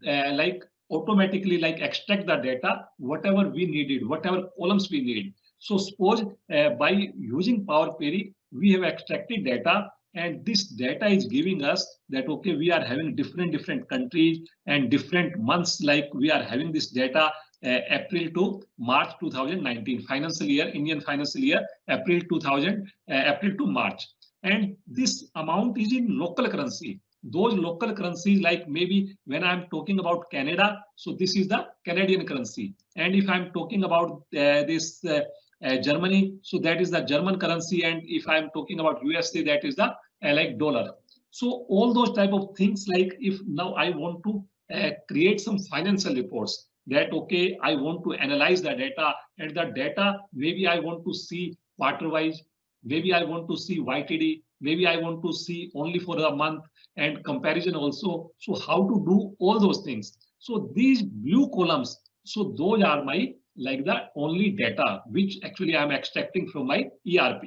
uh, like automatically like extract the data, whatever we needed, whatever columns we need. So suppose uh, by using Power Query, we have extracted data and this data is giving us that okay we are having different different countries and different months like we are having this data April to March 2019 financial year, Indian financial year, April 2000, uh, April to March. And this amount is in local currency. Those local currencies, like maybe when I'm talking about Canada, so this is the Canadian currency. And if I'm talking about uh, this uh, uh, Germany, so that is the German currency. And if I'm talking about USA, that is the uh, like dollar. So all those type of things, like if now I want to uh, create some financial reports, that okay i want to analyze the data and the data maybe i want to see quarter wise maybe i want to see ytd maybe i want to see only for the month and comparison also so how to do all those things so these blue columns so those are my like the only data which actually i'm extracting from my erp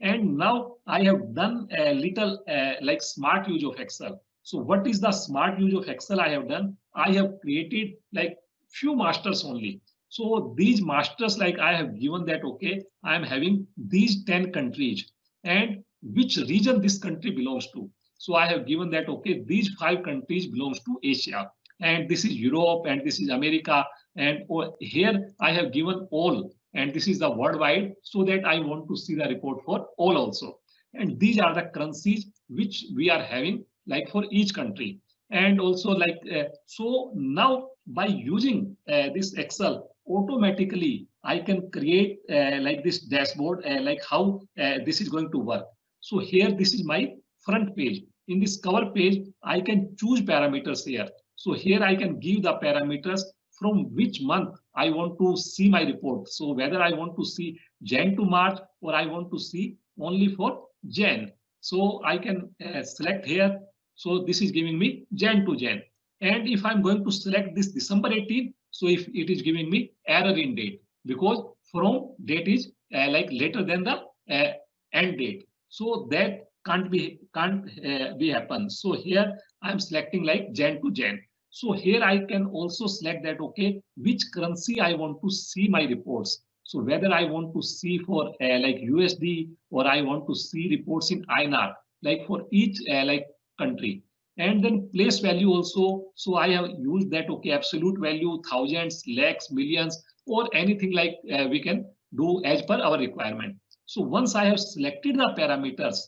And now I have done a little uh, like smart use of Excel. So what is the smart use of Excel I have done? I have created like few masters only. So these masters like I have given that, okay, I am having these 10 countries and which region this country belongs to. So I have given that, okay, these five countries belongs to Asia and this is Europe and this is America. And oh, here I have given all and this is the worldwide so that I want to see the report for all also. And these are the currencies which we are having like for each country. And also like, uh, so now by using uh, this Excel, automatically I can create uh, like this dashboard, uh, like how uh, this is going to work. So here, this is my front page. In this cover page, I can choose parameters here. So here I can give the parameters from which month I want to see my report. So whether I want to see Jan to March or I want to see only for Jan. So I can uh, select here. So this is giving me Jan to Jan. And if I'm going to select this December 18, so if it is giving me error in date because from date is uh, like later than the uh, end date. So that can't be can't uh, be happen. So here I'm selecting like Jan to Jan. So here I can also select that, okay, which currency I want to see my reports. So whether I want to see for uh, like USD or I want to see reports in INR, like for each uh, like country. And then place value also. So I have used that, okay, absolute value, thousands, lakhs, millions, or anything like uh, we can do as per our requirement. So once I have selected the parameters,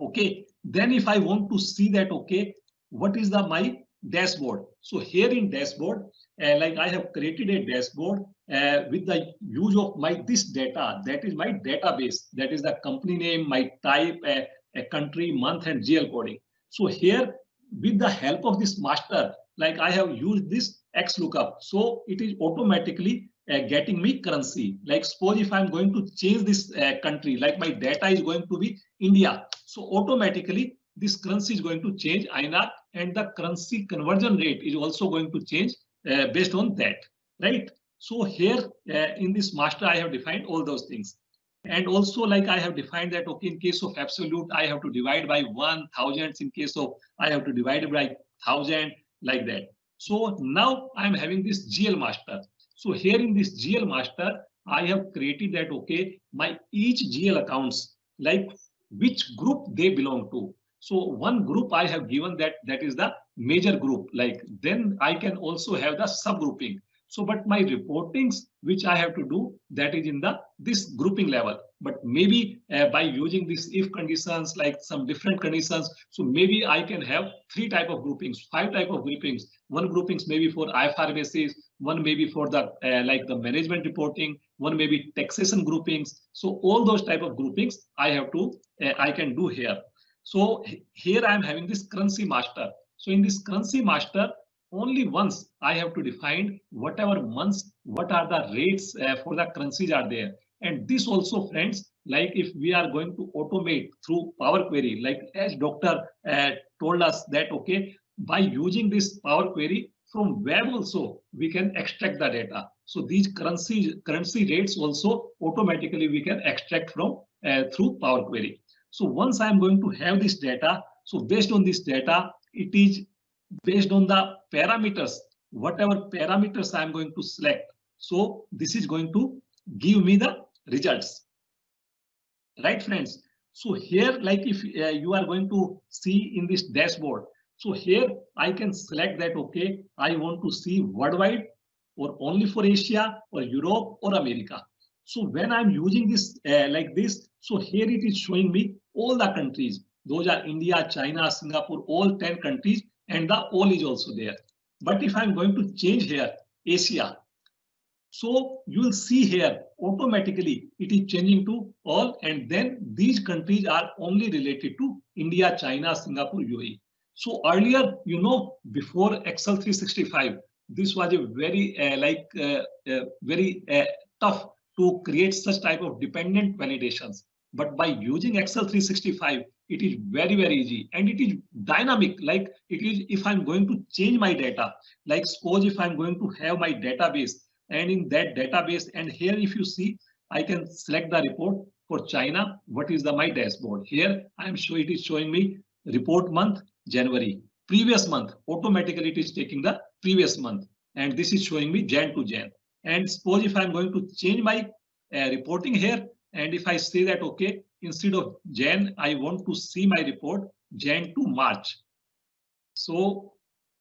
okay, then if I want to see that, okay, what is the my dashboard. So here in dashboard, uh, like I have created a dashboard uh, with the use of my this data. That is my database. That is the company name, my type, uh, a country, month, and GL coding. So here, with the help of this master, like I have used this XLOOKUP. So it is automatically uh, getting me currency. Like suppose if I'm going to change this uh, country, like my data is going to be India. So automatically this currency is going to change INR and the currency conversion rate is also going to change uh, based on that, right? So here uh, in this master, I have defined all those things. And also like I have defined that, okay, in case of absolute, I have to divide by one thousands. In case of I have to divide by thousand like that. So now I'm having this GL master. So here in this GL master, I have created that, okay, my each GL accounts, like which group they belong to. So one group I have given that that is the major group like then I can also have the subgrouping. So but my reportings which I have to do that is in the this grouping level. But maybe uh, by using this if conditions like some different conditions. So maybe I can have three type of groupings, five type of groupings. One groupings maybe for IFR basis, one maybe for the uh, like the management reporting, one maybe taxation groupings. So all those type of groupings I have to uh, I can do here. So here I am having this currency master. So in this currency master, only once I have to define whatever months, what are the rates uh, for the currencies are there. And this also friends, like if we are going to automate through Power Query, like as doctor uh, told us that, okay, by using this Power Query from web also, we can extract the data. So these currency currency rates also automatically we can extract from uh, through Power Query. So once I'm going to have this data, so based on this data, it is based on the parameters, whatever parameters I'm going to select. So this is going to give me the results. Right, friends? So here, like if uh, you are going to see in this dashboard, so here I can select that, okay, I want to see worldwide or only for Asia or Europe or America. So when I'm using this uh, like this, so here it is showing me all the countries. Those are India, China, Singapore, all 10 countries, and the all is also there. But if I'm going to change here, Asia, so you will see here automatically it is changing to all, and then these countries are only related to India, China, Singapore, UAE. So earlier, you know, before Excel 365, this was a very uh, like uh, uh, very uh, tough to create such type of dependent validations. But by using Excel 365, it is very, very easy and it is dynamic. Like it is if I'm going to change my data, like suppose if I'm going to have my database and in that database and here if you see, I can select the report for China, what is the my dashboard? Here I am sure it is showing me report month January. Previous month automatically it is taking the previous month and this is showing me Jan to Jan. And suppose if I'm going to change my uh, reporting here and if I say that okay instead of Jan I want to see my report Jan to March. So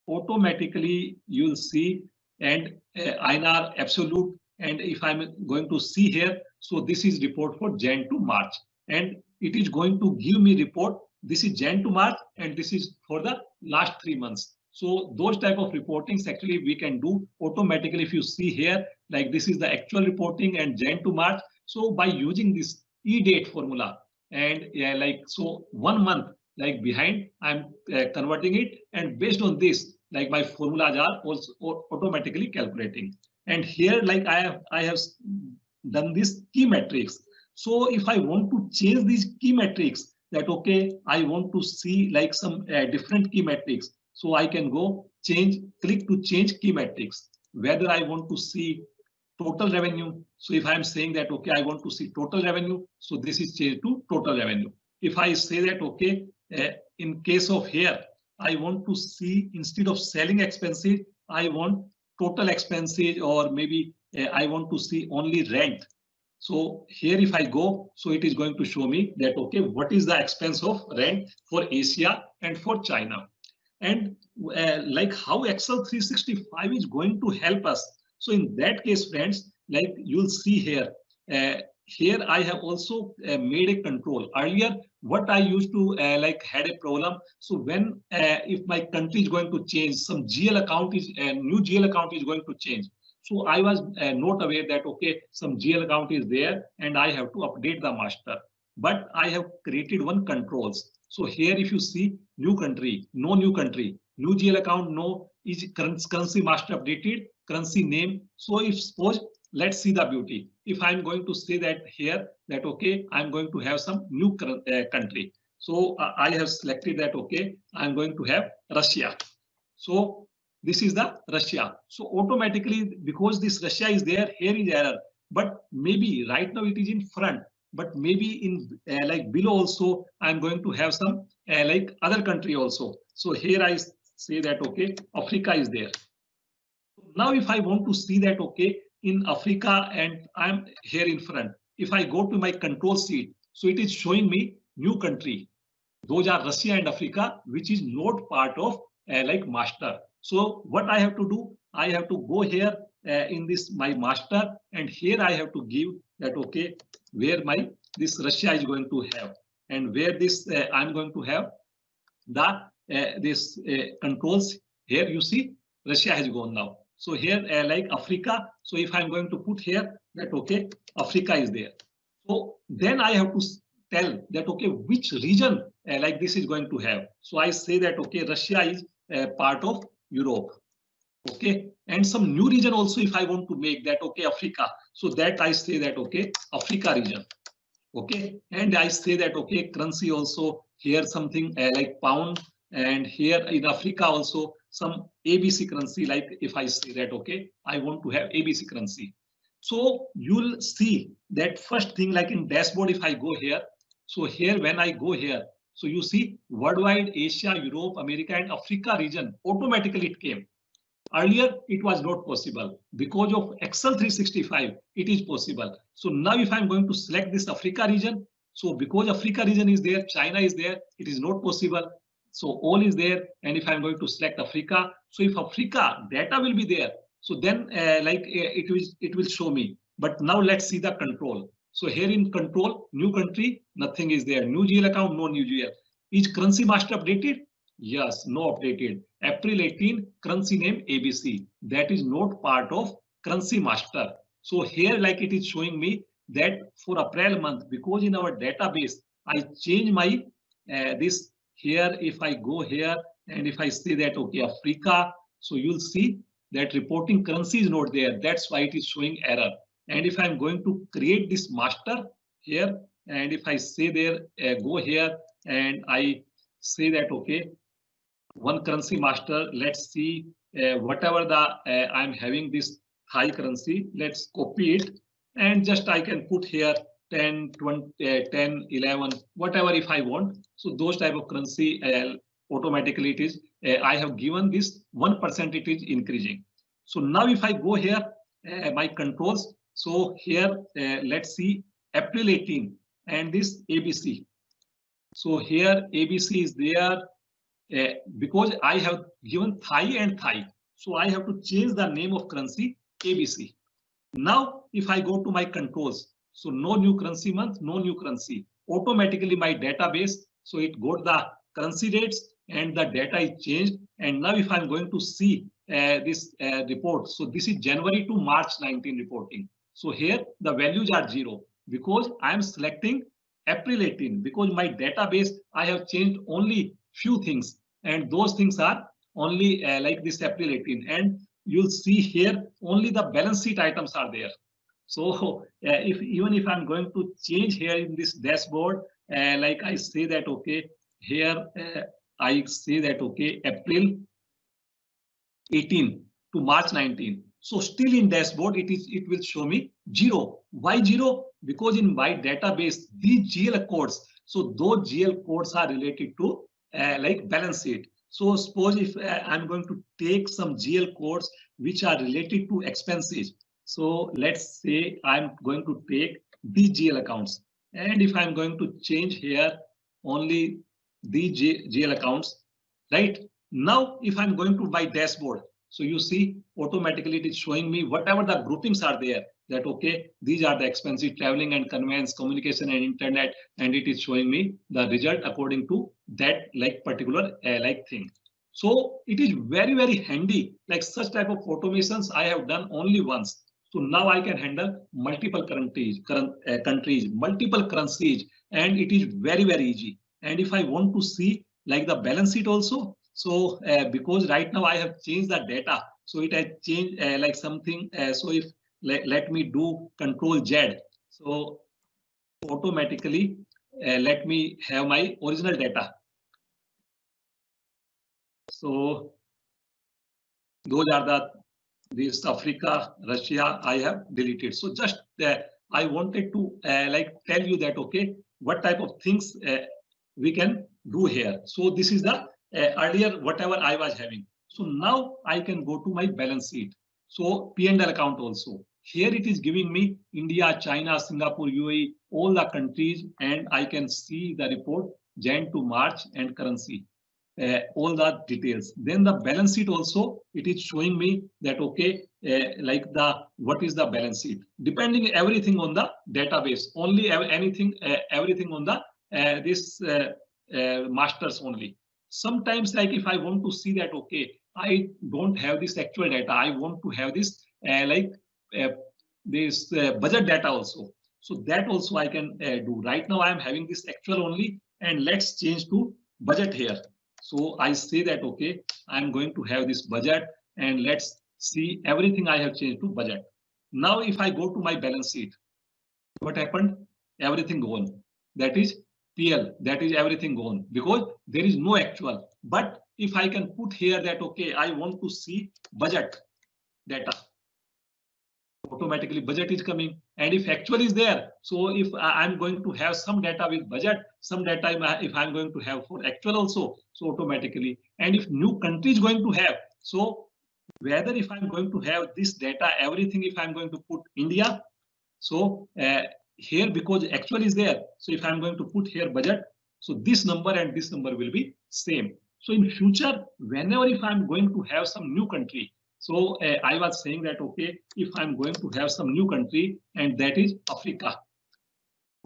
automatically you'll see and uh, INR absolute and if I'm going to see here so this is report for Jan to March and it is going to give me report this is Jan to March and this is for the last three months so those type of reportings actually we can do automatically if you see here like this is the actual reporting and Jan to March. So by using this EDATE formula and yeah, like so one month like behind I'm uh, converting it and based on this like my formulas are also automatically calculating. And here like I have I have done this key metrics. So if I want to change these key metrics that okay I want to see like some uh, different key metrics so I can go change, click to change key metrics, whether I want to see total revenue. So if I'm saying that, okay, I want to see total revenue. So this is changed to total revenue. If I say that, okay, uh, in case of here, I want to see instead of selling expenses, I want total expenses or maybe uh, I want to see only rent. So here if I go, so it is going to show me that, okay, what is the expense of rent for Asia and for China and uh, like how Excel 365 is going to help us. So in that case, friends, like you'll see here, uh, here I have also uh, made a control. Earlier, what I used to uh, like had a problem. So when uh, if my country is going to change, some GL account is a new GL account is going to change. So I was uh, not aware that okay, some GL account is there and I have to update the master. But I have created one controls. So here, if you see new country, no new country, new GL account, no is currency master updated, currency name. So if suppose, let's see the beauty. If I'm going to say that here, that okay, I'm going to have some new uh, country. So uh, I have selected that, okay, I'm going to have Russia. So this is the Russia. So automatically, because this Russia is there, here is error. But maybe right now it is in front but maybe in uh, like below also i'm going to have some uh, like other country also so here i say that okay africa is there. Now if i want to see that okay in africa and i'm here in front if i go to my control sheet so it is showing me new country. Those are russia and africa which is not part of uh, like master. So what i have to do? I have to go here uh, in this my master and here i have to give that okay where my this Russia is going to have. And where this uh, I'm going to have? The this uh, controls here you see Russia has gone now. So here uh, like Africa. So if I'm going to put here that okay Africa is there. So then I have to tell that okay which region uh, like this is going to have. So I say that okay Russia is uh, part of Europe okay and some new region also if i want to make that okay africa so that i say that okay africa region okay and i say that okay currency also here something uh, like pound and here in africa also some abc currency like if i say that okay i want to have abc currency so you'll see that first thing like in dashboard if i go here so here when i go here so you see worldwide asia europe america and africa region automatically it came Earlier, it was not possible. Because of Excel 365, it is possible. So now if I'm going to select this Africa region, so because Africa region is there, China is there, it is not possible. So all is there. And if I'm going to select Africa, so if Africa data will be there, so then uh, like uh, it will it will show me. But now let's see the control. So here in control, new country, nothing is there. New GL account, no new GL. Is currency master updated? Yes, no updated. April 18, currency name ABC. That is not part of currency master. So here like it is showing me that for April month, because in our database, I change my uh, this here. If I go here and if I say that, okay, Africa, so you'll see that reporting currency is not there. That's why it is showing error. And if I'm going to create this master here, and if I say there, uh, go here and I say that, okay, one currency master. Let's see uh, whatever the uh, I'm having this high currency. Let's copy it and just I can put here 10, 20, uh, 10, 11, whatever if I want. So those type of currency uh, automatically it is, uh, I have given this 1% it is increasing. So now if I go here, my controls, so here, let's see April 18 and this ABC. So here ABC is there because I have given Thai and Thai. So I have to change the name of currency ABC. Now, if I go to my controls, so no new currency month, no new currency, automatically my database, so it got the currency rates and the data is changed. And now if I'm going to see uh, this uh, report, so this is January to March 19 reporting. So here the values are zero because I'm selecting April 18 because my database, I have changed only few things and those things are only uh, like this April 18 and you'll see here only the balance sheet items are there. So [LAUGHS] if even if I'm going to change here in this dashboard, uh, like I say that, okay, here uh, I say that, okay, April 18 to March 19. So still in dashboard, it is it will show me zero. Why zero? Because in my database, these GL codes, so those GL codes are related to uh, like balance sheet. So suppose if uh, I'm going to take some GL codes which are related to expenses. So let's say I'm going to take these GL accounts. And if I'm going to change here only the GL accounts, right? Now, if I'm going to my dashboard, so you see automatically it is showing me whatever the groupings are there that okay these are the expenses traveling and conveyance communication and internet and it is showing me the result according to that like particular uh, like thing so it is very very handy like such type of automations i have done only once so now i can handle multiple countries current uh, countries multiple currencies and it is very very easy and if i want to see like the balance sheet also so uh, because right now I have changed the data, so it has changed uh, like something. Uh, so if let, let me do control Z, so automatically uh, let me have my original data. So those are the this Africa, Russia I have deleted. So just uh, I wanted to uh, like tell you that okay, what type of things we can do here. So this is the uh, earlier whatever I was having. So now I can go to my balance sheet. So P&L account also. Here it is giving me India, China, Singapore, UAE, all the countries, and I can see the report Jan to March and currency, uh, all the details. Then the balance sheet also, it is showing me that, okay, uh, like the, what is the balance sheet? Depending everything on the database, only anything, uh, everything on the, uh, this uh, uh, masters only sometimes like if I want to see that, okay, I don't have this actual data. I want to have this like this budget data also. So that also I can do. Right now I am having this actual only and let's change to budget here. So I say that, okay, I'm going to have this budget and let's see everything I have changed to budget. Now if I go to my balance sheet, what happened? Everything gone. That is PL, that is everything gone because there is no actual. But if I can put here that, okay, I want to see budget data, automatically budget is coming. And if actual is there, so if I'm going to have some data with budget, some data if I'm going to have for actual also, so automatically. And if new country is going to have, so whether if I'm going to have this data, everything, if I'm going to put India, so uh, here because actual is there. So if I'm going to put here budget, so this number and this number will be same. So in future, whenever if I'm going to have some new country, so uh, I was saying that, okay, if I'm going to have some new country and that is Africa.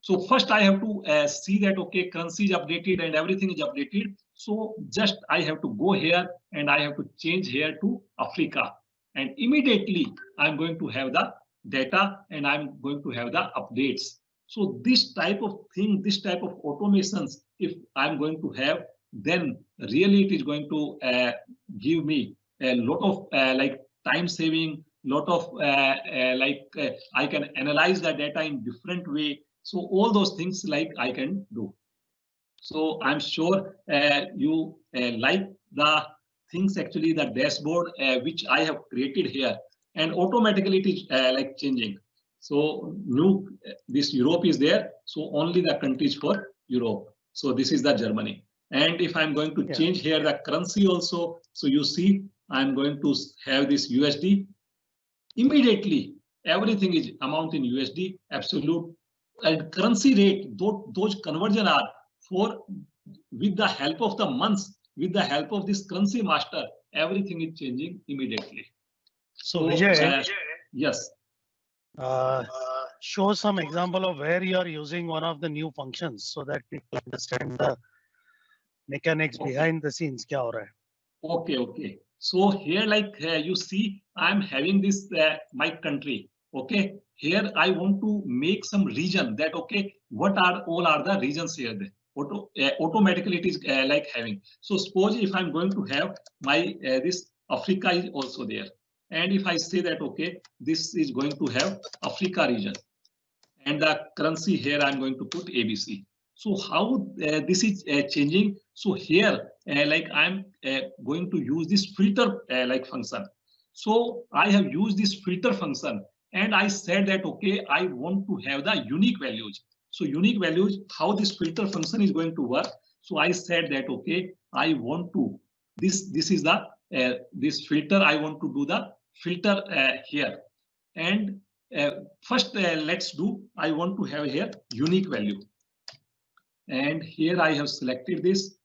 So first I have to uh, see that, okay, currency is updated and everything is updated. So just I have to go here and I have to change here to Africa. And immediately I'm going to have the data and I'm going to have the updates. So this type of thing, this type of automations, if I'm going to have, then really it is going to uh, give me a lot of uh, like time saving, lot of uh, uh like uh, I can analyze the data in different way. So all those things like I can do. So I'm sure uh, you like the things actually the dashboard which I have created here and automatically it is uh, like changing. So new this Europe is there. So only the countries for Europe. So this is the Germany. And if I'm going to Yeah. change here the currency also, so you see I'm going to have this USD. Immediately, everything is amount in USD, absolute and currency rate, those, conversion are for with the help of the months, with the help of this currency master, everything is changing immediately. So, Vijay, uh, yes. Uh, show some example of where you are using one of the new functions so that people understand the mechanics behind the scenes. Okay, okay. So here, like uh, you see, I'm having this uh, my country. Okay, here I want to make some region that okay, what are all are the regions here? There? Auto, uh, automatically it is uh, like having. So suppose if I'm going to have my uh, this Africa is also there, and if I say that okay, this is going to have Africa region, and the currency here I'm going to put ABC. So how uh, this is uh, changing? So here, like I'm uh, going to use this filter uh, like function. So I have used this filter function and I said that, okay, I want to have the unique values. So unique values, how this filter function is going to work. So I said that, okay, I want to, this, this is the, uh, this filter, I want to do the filter uh, here. And uh, first, uh, let's do, I want to have here unique value. And here I have selected this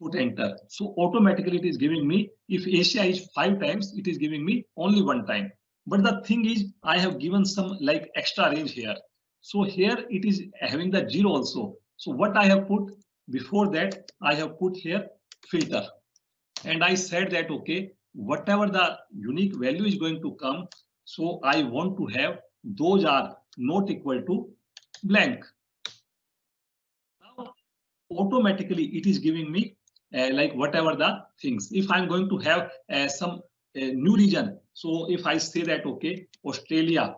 put enter. So automatically it is giving me, if Asia is five times, it is giving me only one time. But the thing is, I have given some like extra range here. So here it is having the zero also. So what I have put before that, I have put here filter. And I said that, okay, whatever the unique value is going to come, so I want to have those are not equal to blank. Now, automatically it is giving me like whatever the things. If I'm going to have uh, some uh, new region, so if I say that, okay, Australia,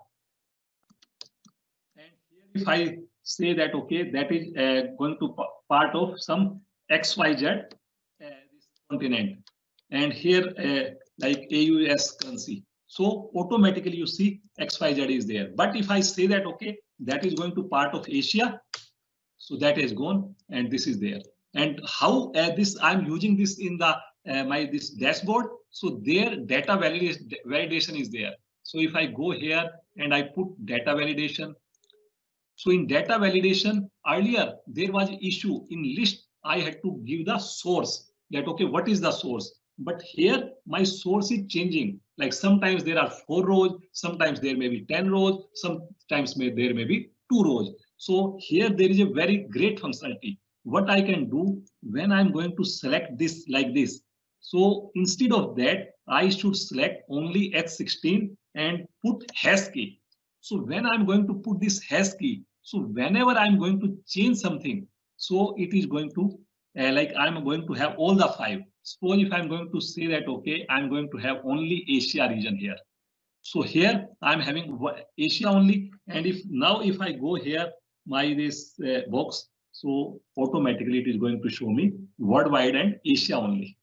and if I say that, okay, that is uh, going to part of some XYZ, uh, continent, and here uh, like AUS currency. So automatically you see XYZ is there. But if I say that, okay, that is going to part of Asia, so that is gone and this is there and how uh, this i'm using this in the uh, my this dashboard. So their data validation validation is there. So if i go here and i put data validation. So in data validation earlier there was issue in list i had to give the source that okay what is the source? But here my source is changing. Like sometimes there are four rows sometimes there may be 10 rows sometimes may there may be two rows. So here there is a very great functionality what I can do when I'm going to select this like this. So instead of that, I should select only H16 and put hash key. So when I'm going to put this hash key, so whenever I'm going to change something, so it is going to uh, like I'm going to have all the five. Suppose if I'm going to say that, okay, I'm going to have only Asia region here. So here I'm having Asia only. And if now if I go here, my this uh, box, so automatically it is going to show me worldwide and Asia only.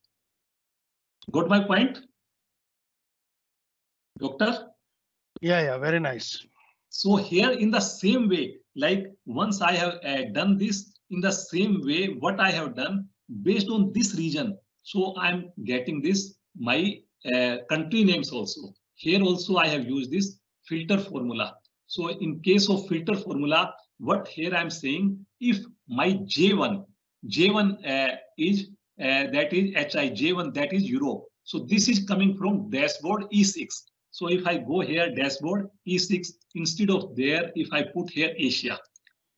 Got my point? Doctor? Yeah, yeah, very nice. So here in the same way, like once I have uh, done this in the same way, what I have done based on this region. So I'm getting this, my uh, country names also. Here also I have used this filter formula. So in case of filter formula, what here I'm saying, if my J1, J1 uh, is uh, that is HI, J1 that is Europe. So this is coming from dashboard E6. So if I go here dashboard E6 instead of there, if I put here Asia.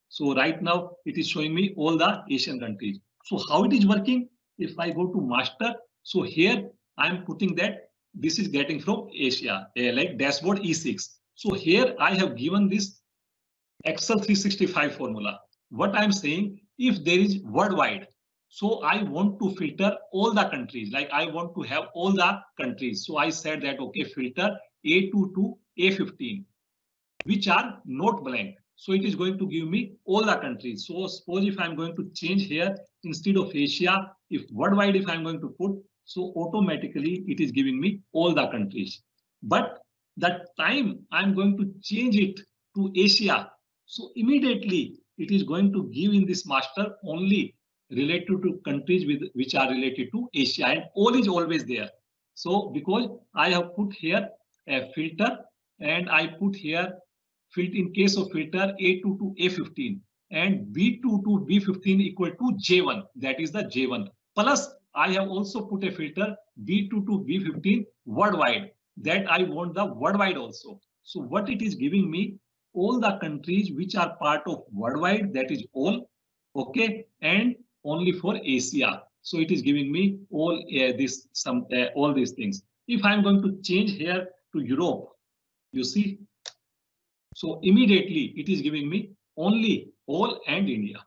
So right now it is showing me all the Asian countries. So how it is working? If I go to master, so here I'm putting that this is getting from Asia, uh, like dashboard E6. So here I have given this Excel 365 formula. What I'm saying, if there is worldwide, so I want to filter all the countries, like I want to have all the countries. So I said that, okay, filter A2 to A15, which are not blank. So it is going to give me all the countries. So suppose if I'm going to change here, instead of Asia, if worldwide, if I'm going to put, so automatically it is giving me all the countries. But that time I'm going to change it to Asia. So immediately it is going to give in this master only related to countries with which are related to Asia and all is always there. So because I have put here a filter and I put here in case of filter A2 to A15 and B2 to B15 equal to J1 that is the J1 plus I have also put a filter B2 to B15 worldwide that I want the worldwide also. So what it is giving me all the countries which are part of worldwide that is all okay and only for Asia. So it is giving me all uh, this some uh, all these things. If I'm going to change here to Europe, you see, so immediately it is giving me only all and India.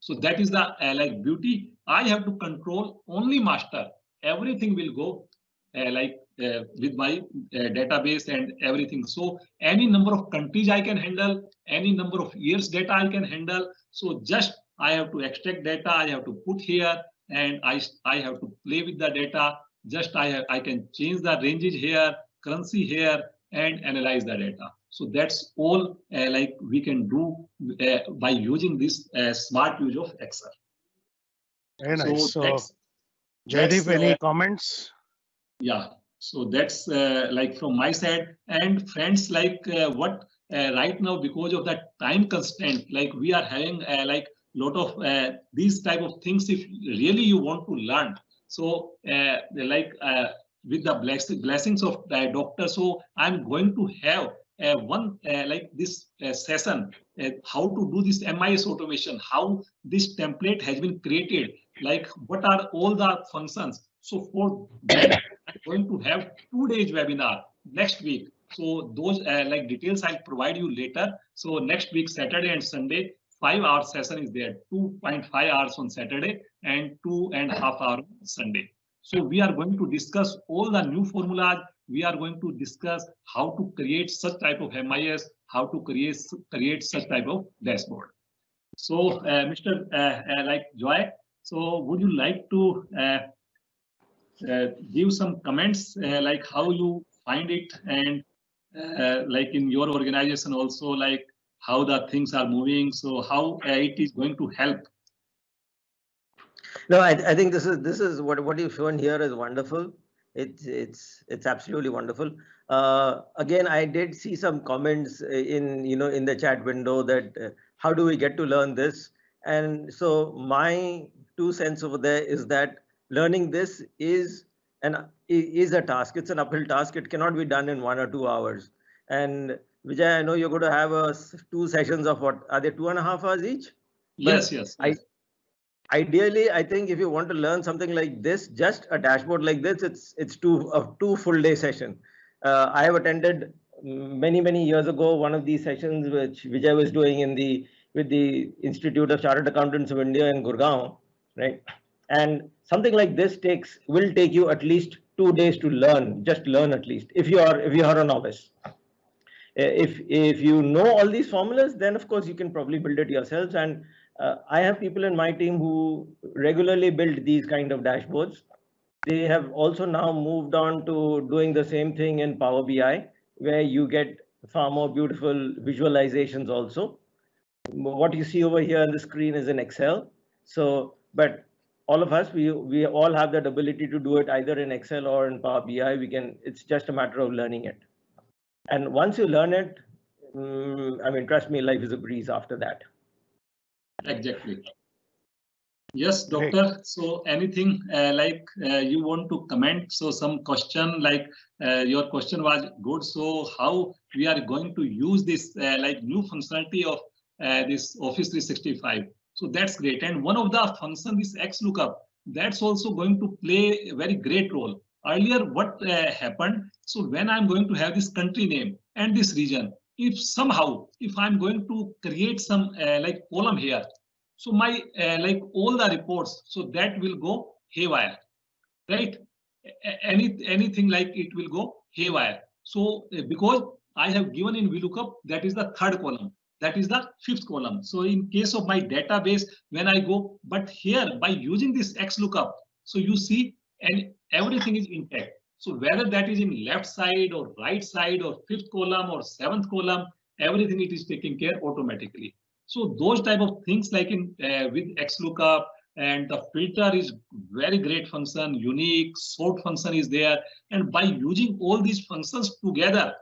So that is the uh, like beauty. I have to control only master. Everything will go uh, like uh, with my uh, database and everything. So any number of countries I can handle, any number of years data I can handle. So just I have to extract data, I have to put here, and I, I have to play with the data. Just I, have, I can change the ranges here, currency here, and analyze the data. So that's all uh, like we can do uh, by using this uh, smart use of Excel. Very nice. So, Jaideep, any uh, comments? yeah so that's uh, like from my side. And friends like uh, what uh, right now because of that time constraint like we are having uh, like a lot of uh, these type of things if really you want to learn. So uh, like with the bless blessings of doctor so i'm going to have uh, one uh, like this uh, session how to do this MIS automation how this template has been created like what are all the functions so for [COUGHS] going to have two days webinar next week. So those uh, like details I'll provide you later. So next week, Saturday and Sunday, five hour session is there, 2.5 hours on Saturday and two and a half hour on Sunday. So we are going to discuss all the new formulas. We are going to discuss how to create such type of MIS, how to create create such type of dashboard. So uh, Mr. Uh, uh, like Joy, so would you like to uh, give some comments uh, like how you find it and uh, like in your organization also like how the things are moving so how uh, it is going to help No, I, I think this is this is what what you've shown here is wonderful. It's it's it's absolutely wonderful. Uh, again, I did see some comments in you know in the chat window that uh, how do we get to learn this? And so my two cents over there is that learning this is an is a task. It's an uphill task. It cannot be done in one or two hours. And Vijay, I know you're going to have a two sessions of what are they two and a half hours each? yes yes, I- ideally i think if you want to learn something like this just a dashboard like this it's it's two a two full day session uh, i have attended many many years ago one of these sessions which vijay was doing in the with the institute of chartered accountants of india in gurgaon right and something like this takes will take you at least two days to learn just learn at least if you are if you are a novice Uh, if if you know all these formulas then of course you can probably build it yourselves and uh, I have people in my team who regularly build these kind of dashboards. They have also now moved on to doing the same thing in Power BI, where you get far more beautiful visualizations also. What you see over here on the screen is in Excel. So, but all of us, we, we all have that ability to do it either in Excel or in Power BI. We can, it's just a matter of learning it. And once you learn it, mm, I mean, trust me, life is a breeze after that. exactly yes Great. doctor so anything uh, like uh, you want to comment so some question like uh, your question was good so how we are going to use this uh, like new functionality of uh, this office 365 so that's great. And one of the function this XLOOKUP. That's also going to play a very great role. Earlier what uh, happened? So when i'm going to have this country name and this region if somehow if i'm going to create some uh, like column here so my uh, like all the reports so that will go haywire right? Any anything like it will go haywire. So uh, because i have given in vlookup that is the third column that is the fifth column so in case of my database when i go but here by using this XLOOKUP so you see and everything is intact So whether that is in left side or right side or fifth column or seventh column, everything it is taking care automatically. So those type of things like in uh, with XLOOKUP and the filter is very great function, unique sort function is there. And by using all these functions together,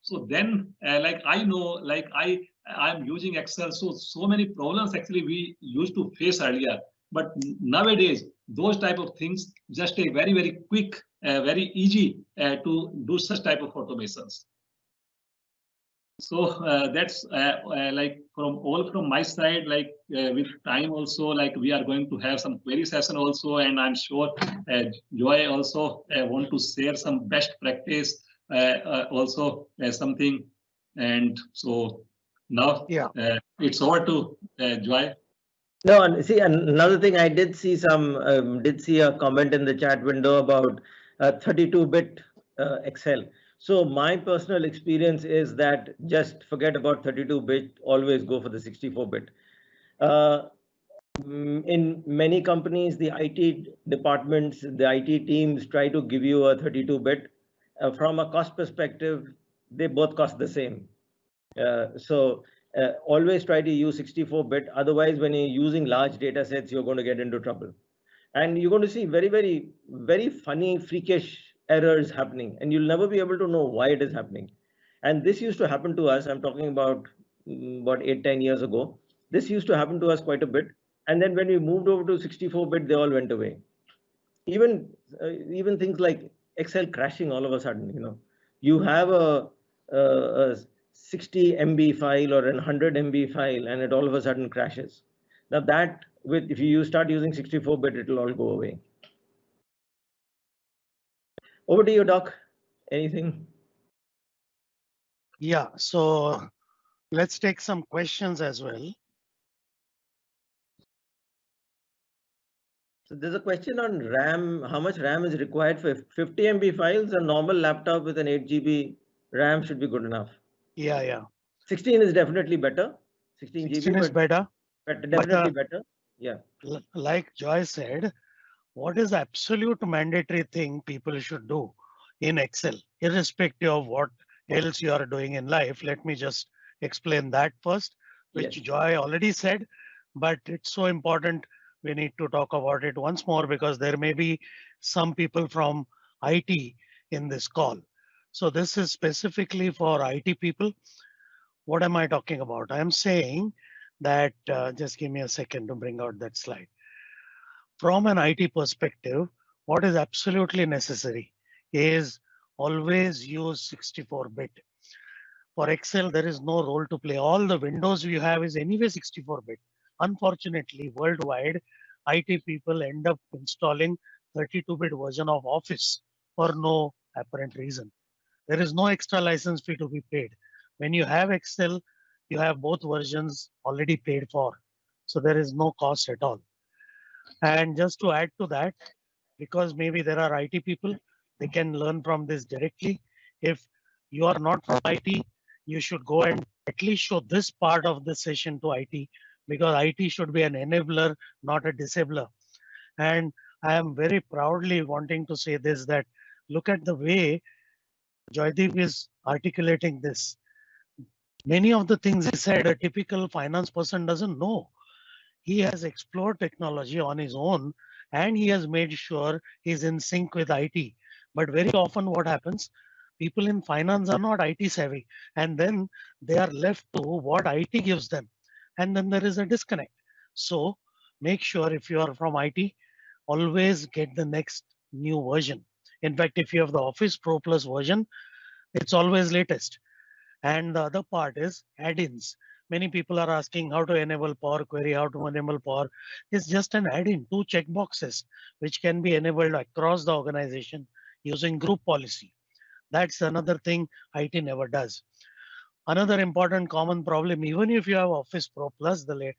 so then uh, like I know, like I, I'm using Excel. So, so many problems actually we used to face earlier. But nowadays, those type of things just a very, very quick, uh, very easy uh, to do such type of automations. So uh, that's uh, uh, like from all from my side, like uh, with time also, like we are going to have some query session also, and I'm sure Joy also want to share some best practice also something. And so now yeah, it's over to Joy. No, and see another thing I did see some um, did see a comment in the chat window about 32-bit Excel. So my personal experience is that just forget about 32-bit, always go for the 64-bit. Uh, mm, in many companies, the IT departments, the IT teams try to give you a 32-bit. Uh, from a cost perspective, they both cost the same. Uh, so uh, always try to use 64-bit. Otherwise, when you're using large data sets, you're going to get into trouble. And you're going to see very, very, very funny, freakish errors happening and you'll never be able to know why it is happening. And this used to happen to us. I'm talking about mm, about eight, 10 years ago. This used to happen to us quite a bit. And then when we moved over to 64 bit, they all went away. Even uh, even things like Excel crashing all of a sudden, you know, you have a, a, a 60 MB file or an 100 MB file and it all of a sudden crashes. Now that with if you start using 64 bit, it'll all go away. Over to you, Doc. Anything? Yeah, so let's take some questions as well. So there's a question on RAM. How much RAM is required for 50 MB files? A normal laptop with an 8 GB RAM should be good enough. Yeah, yeah. 16 is definitely better. 16, 16 GB is better. But definitely but, uh, better. Yeah. Like Joy said, what is absolute mandatory thing people should do in Excel, irrespective of what else you are doing in life. Let me just explain that first, which yes. Joy already said, but it's so important. We need to talk about it once more because there may be some people from IT in this call. So this is specifically for IT people. What am I talking about? I'm saying that, uh, just give me a second to bring out that slide from an IT perspective, what is absolutely necessary is always use 64-bit. For Excel, there is no role to play. All the windows you have is anyway 64-bit. Unfortunately, worldwide, IT people end up installing 32-bit version of Office for no apparent reason. There is no extra license fee to be paid. When you have Excel, you have both versions already paid for. So there is no cost at all. And just to add to that, because maybe there are IT people, they can learn from this directly. If you are not from IT, you should go and at least show this part of the session to IT because IT should be an enabler, not a disabler. And I am very proudly wanting to say this that look at the way Joydeep is articulating this. Many of the things he said, a typical finance person doesn't know he has explored technology on his own and he has made sure he's in sync with IT. But very often what happens, people in finance are not IT savvy and then they are left to what IT gives them. And then there is a disconnect. So make sure if you are from IT, always get the next new version. In fact, if you have the Office Pro Plus version, it's always latest. And the other part is add-ins many people are asking how to enable Power Query, how to enable Power. It's just an add-in, two checkboxes, which can be enabled across the organization using group policy. That's another thing IT never does. Another important common problem, even if you have Office Pro Plus, the,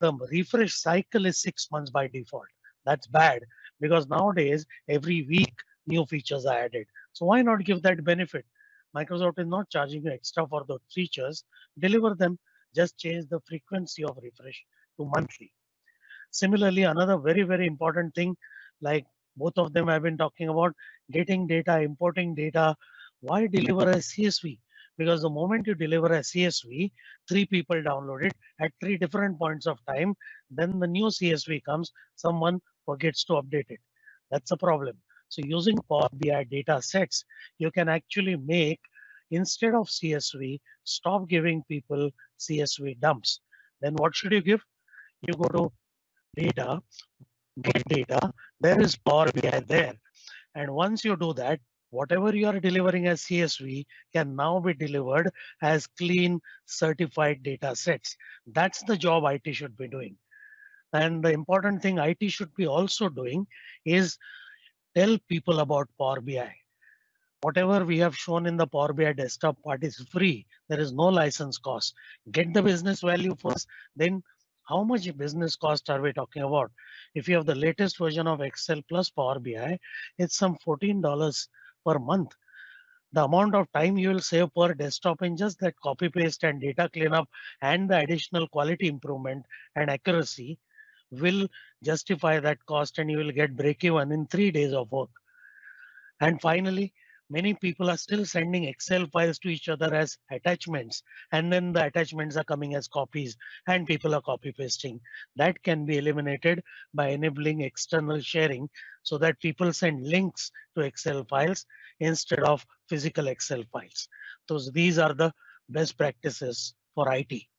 the refresh cycle is six months by default. That's bad because nowadays, every week, new features are added. So why not give that benefit? Microsoft is not charging you extra for those features. Deliver them just change the frequency of refresh to monthly. Similarly, another very, very important thing like Both of them have been talking about getting data, importing data. Why deliver a CSV? Because the moment you deliver a CSV, three people download it at three different points of time. Then the new CSV comes, someone forgets to update it. That's a problem. So using Power BI data sets, you can actually make instead of CSV, stop giving people CSV dumps. Then what should you give? You go to data, get data, there is Power BI there. And once you do that, whatever you are delivering as CSV can now be delivered as clean certified data sets. That's the job IT should be doing. And the important thing IT should be also doing is tell people about Power BI. Whatever we have shown in the Power BI desktop part is free. There is no license cost. Get the business value first, then how much business cost are we talking about? If you have the latest version of Excel plus Power BI, it's some $14 per month. The amount of time you will save per desktop in just that copy paste and data cleanup and the additional quality improvement and accuracy will justify that cost and you will get break even in three days of work. And finally, many people are still sending Excel files to each other as attachments, and then the attachments are coming as copies, and people are copy pasting. That can be eliminated by enabling external sharing so that people send links to Excel files instead of physical Excel files. So these are the best practices for IT.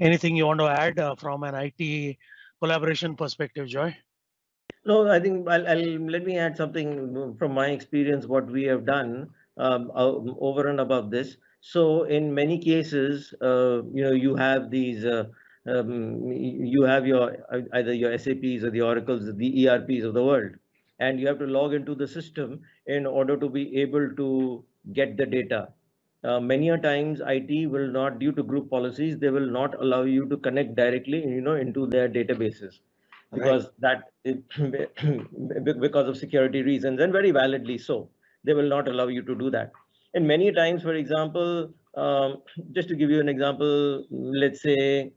Anything you want to add uh, from an IT collaboration perspective, Joy? No, I think I'll, I'll let me add something from my experience, what we have done um, over and above this. So in many cases, uh, you know, you have these, uh, um, you have your either your SAPs or the Oracles, the ERPs of the world, and you have to log into the system in order to be able to get the data. Uh, many a times IT will not, due to group policies, they will not allow you to connect directly, you know, into their databases. Because right. that [CLEARS THROAT] because of security reasons and very validly so they will not allow you to do that. And many times for example um, just to give you an example let's say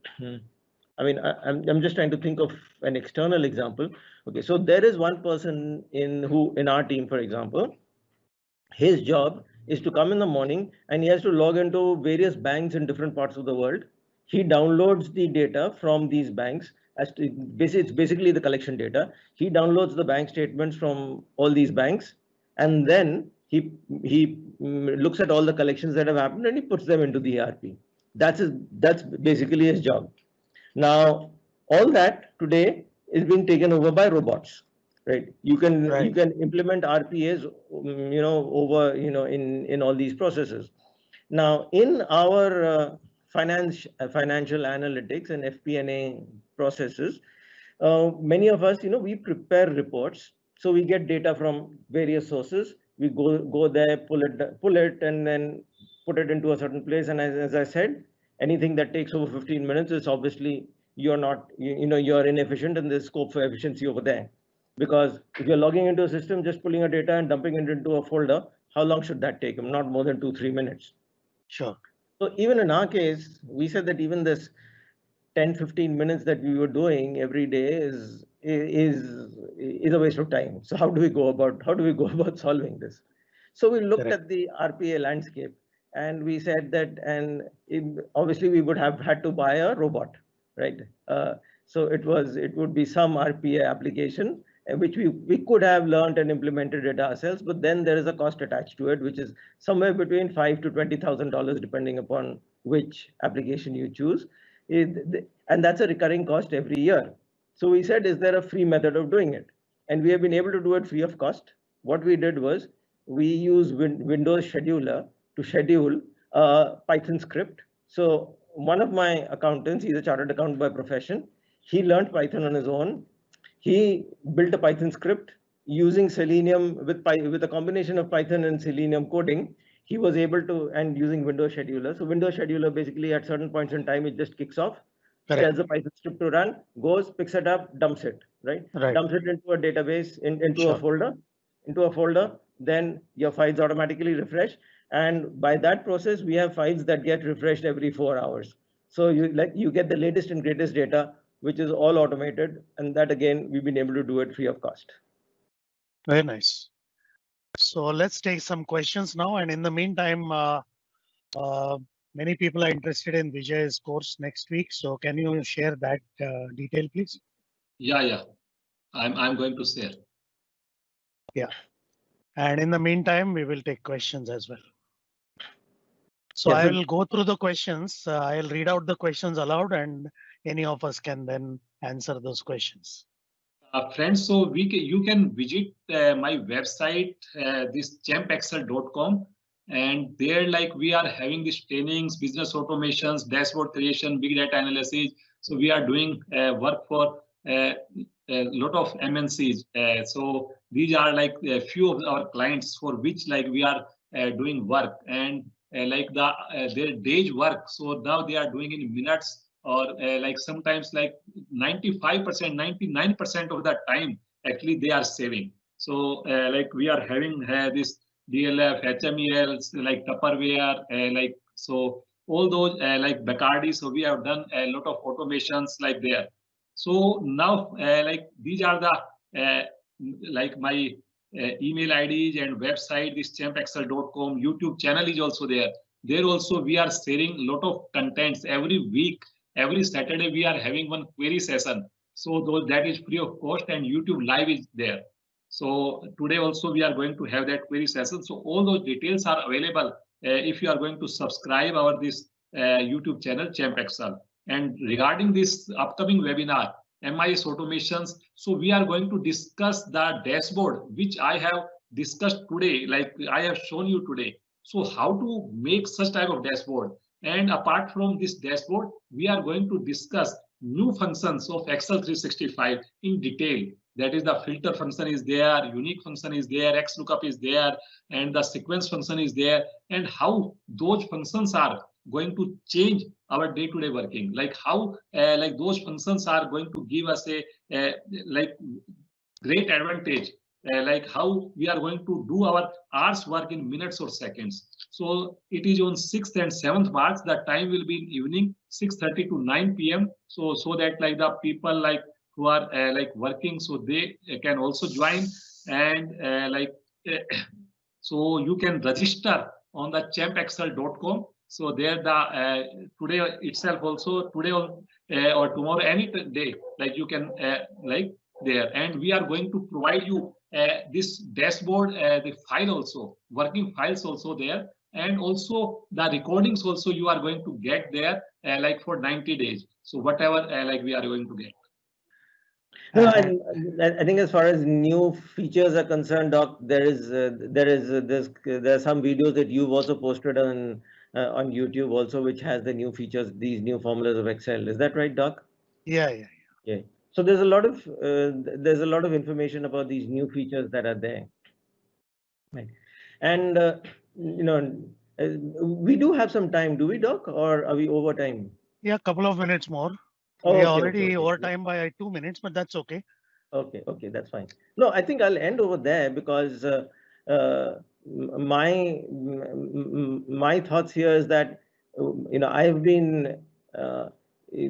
i mean I, I'm, I'm just trying to think of an external example. Okay so there is one person in who in our team for example his job is to come in the morning and he has to log into various banks in different parts of the world he downloads the data from these banks as to basically it's basically the collection data. He downloads the bank statements from all these banks, and then he he mm, looks at all the collections that have happened and he puts them into the ERP. That's his, that's basically his job. Now all that today is being taken over by robots right you can right. you can implement rpas you know over you know in in all these processes now in our uh, finance, uh, financial analytics and FP&A processes, uh, many of us, you know, we prepare reports. So we get data from various sources. We go go there, pull it, pull it, and then put it into a certain place. And as, as I said, anything that takes over 15 minutes is obviously you're not, you, you know, you're inefficient and there's scope for efficiency over there. Because if you're logging into a system, just pulling a data and dumping it into a folder, how long should that take? Not more than two, three minutes. Sure. So even in our case, we said that even this 10, 15 minutes that we were doing every day is is is a waste of time. So how do we go about how do we go [LAUGHS] about solving this? So we looked Correct. at the RPA landscape and we said that and it, obviously we would have had to buy a robot, right? Uh, so it was it would be some RPA application Uh, which we, we could have learned and implemented it ourselves, but then there is a cost attached to it, which is somewhere between five to twenty thousand dollars, depending upon which application you choose. Eh, it, and that's a recurring cost every year. So we said, is there a free method of doing it? And we have been able to do it free of cost. What we did was we use win Windows Scheduler to schedule a Python script. So one of my accountants, he's a chartered accountant by profession. He learned Python on his own he built a Python script using Selenium with, with a combination of Python and Selenium coding. He was able to, and using Windows Scheduler. So Windows Scheduler basically at certain points in time, it just kicks off, Correct. tells the Python script to run, goes, picks it up, dumps it, right? right. Dumps it into a database, in, into sure. a folder, into a folder, then your files automatically refresh. And by that process, we have files that get refreshed every four hours. So you like you get the latest and greatest data which is all automated. And that again, we've been able to do it free of cost. Very nice. So let's take some questions now. And in the meantime, uh, uh, many people are interested in Vijay's course next week. So can you share that uh, detail, please? Yeah, yeah. I'm I'm going to share. Yeah. And in the meantime, we will take questions as well. So Yeah, I will go through the questions. Uh, I'll read out the questions aloud and any of us can then answer those questions. Uh, friends, so we can, you can visit uh, my website, uh, this champexcel.com, and there, like we are having these trainings, business automations, dashboard creation, big data analysis. So we are doing uh, work for uh, a lot of MNCs. Uh, so these are like a few of our clients for which like we are doing work and like the their day's work. So now they are doing in minutes or uh, like sometimes like 95%, 99% of the time actually they are saving. So uh, like we are having uh, this DLF, HMELs, like Tupperware, uh, like so all those uh, like Bacardi. So we have done a lot of automations like there. So now uh, like these are the uh, like my email IDs and website, this champexcel.com, YouTube channel is also there. There also we are sharing a lot of contents every week every Saturday we are having one query session. So those that is free of cost and YouTube live is there. So today also we are going to have that query session. So all those details are available uh, if you are going to subscribe our this uh, YouTube channel Champ Excel. And regarding this upcoming webinar, MIS automations, so we are going to discuss the dashboard which I have discussed today, like I have shown you today. So how to make such type of dashboard and apart from this dashboard, we are going to discuss new functions of Excel 365 in detail. That is the filter function is there, unique function is there, XLOOKUP is there, and the sequence function is there, and how those functions are going to change our day-to-day working. Like how, uh, like those functions are going to give us a, a like great advantage uh, like how we are going to do our hours work in minutes or seconds. So it is on 6th and 7th March. The time will be in evening 6:30 to 9 p.m. So so that like the people like who are uh, like working, so they uh, can also join and uh, like [COUGHS] so you can register on the champexcel.com. So there the uh, today itself also today or, uh, or tomorrow any day like you can uh, like there and we are going to provide you uh, this dashboard uh, the file also working files also there and also the recordings also you are going to get there uh, like for 90 days so whatever uh, like we are going to get No, I, I think as far as new features are concerned, Doc, there is uh, there is uh, there's there are some videos that you've also posted on uh, on YouTube also, which has the new features, these new formulas of Excel. Is that right, Doc? Yeah, yeah, yeah. So there's a lot of uh, there's a lot of information about these new features that are there. Right, and uh, you know uh, we do have some time, do we, Doc, or are we over time? Yeah, a couple of minutes more. Oh, We okay, already okay. over time by two minutes, but that's okay. Okay, okay, that's fine. No, I think I'll end over there because uh, uh, my my thoughts here is that you know I've been uh, you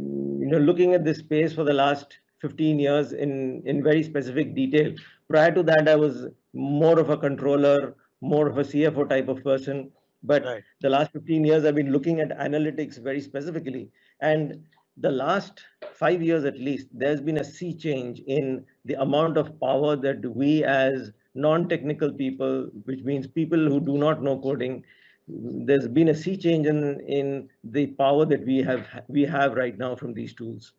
know looking at this space for the last 15 years in in very specific detail. Prior to that, I was more of a controller, more of a CFO type of person. But Right. the last 15 years, I've been looking at analytics very specifically. And the last five years at least, there's been a sea change in the amount of power that we as non-technical people, which means people who do not know coding, there's been a sea change in, in the power that we have we have right now from these tools.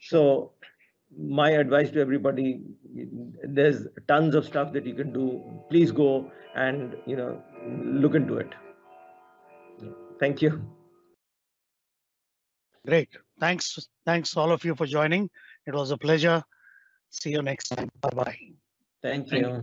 So my advice to everybody, there's tons of stuff that you can do. Please go and you know look into it. Thank you. Great. Thanks. Thanks all of you for joining. It was a pleasure. See you next time. Bye bye. Thank Thank you.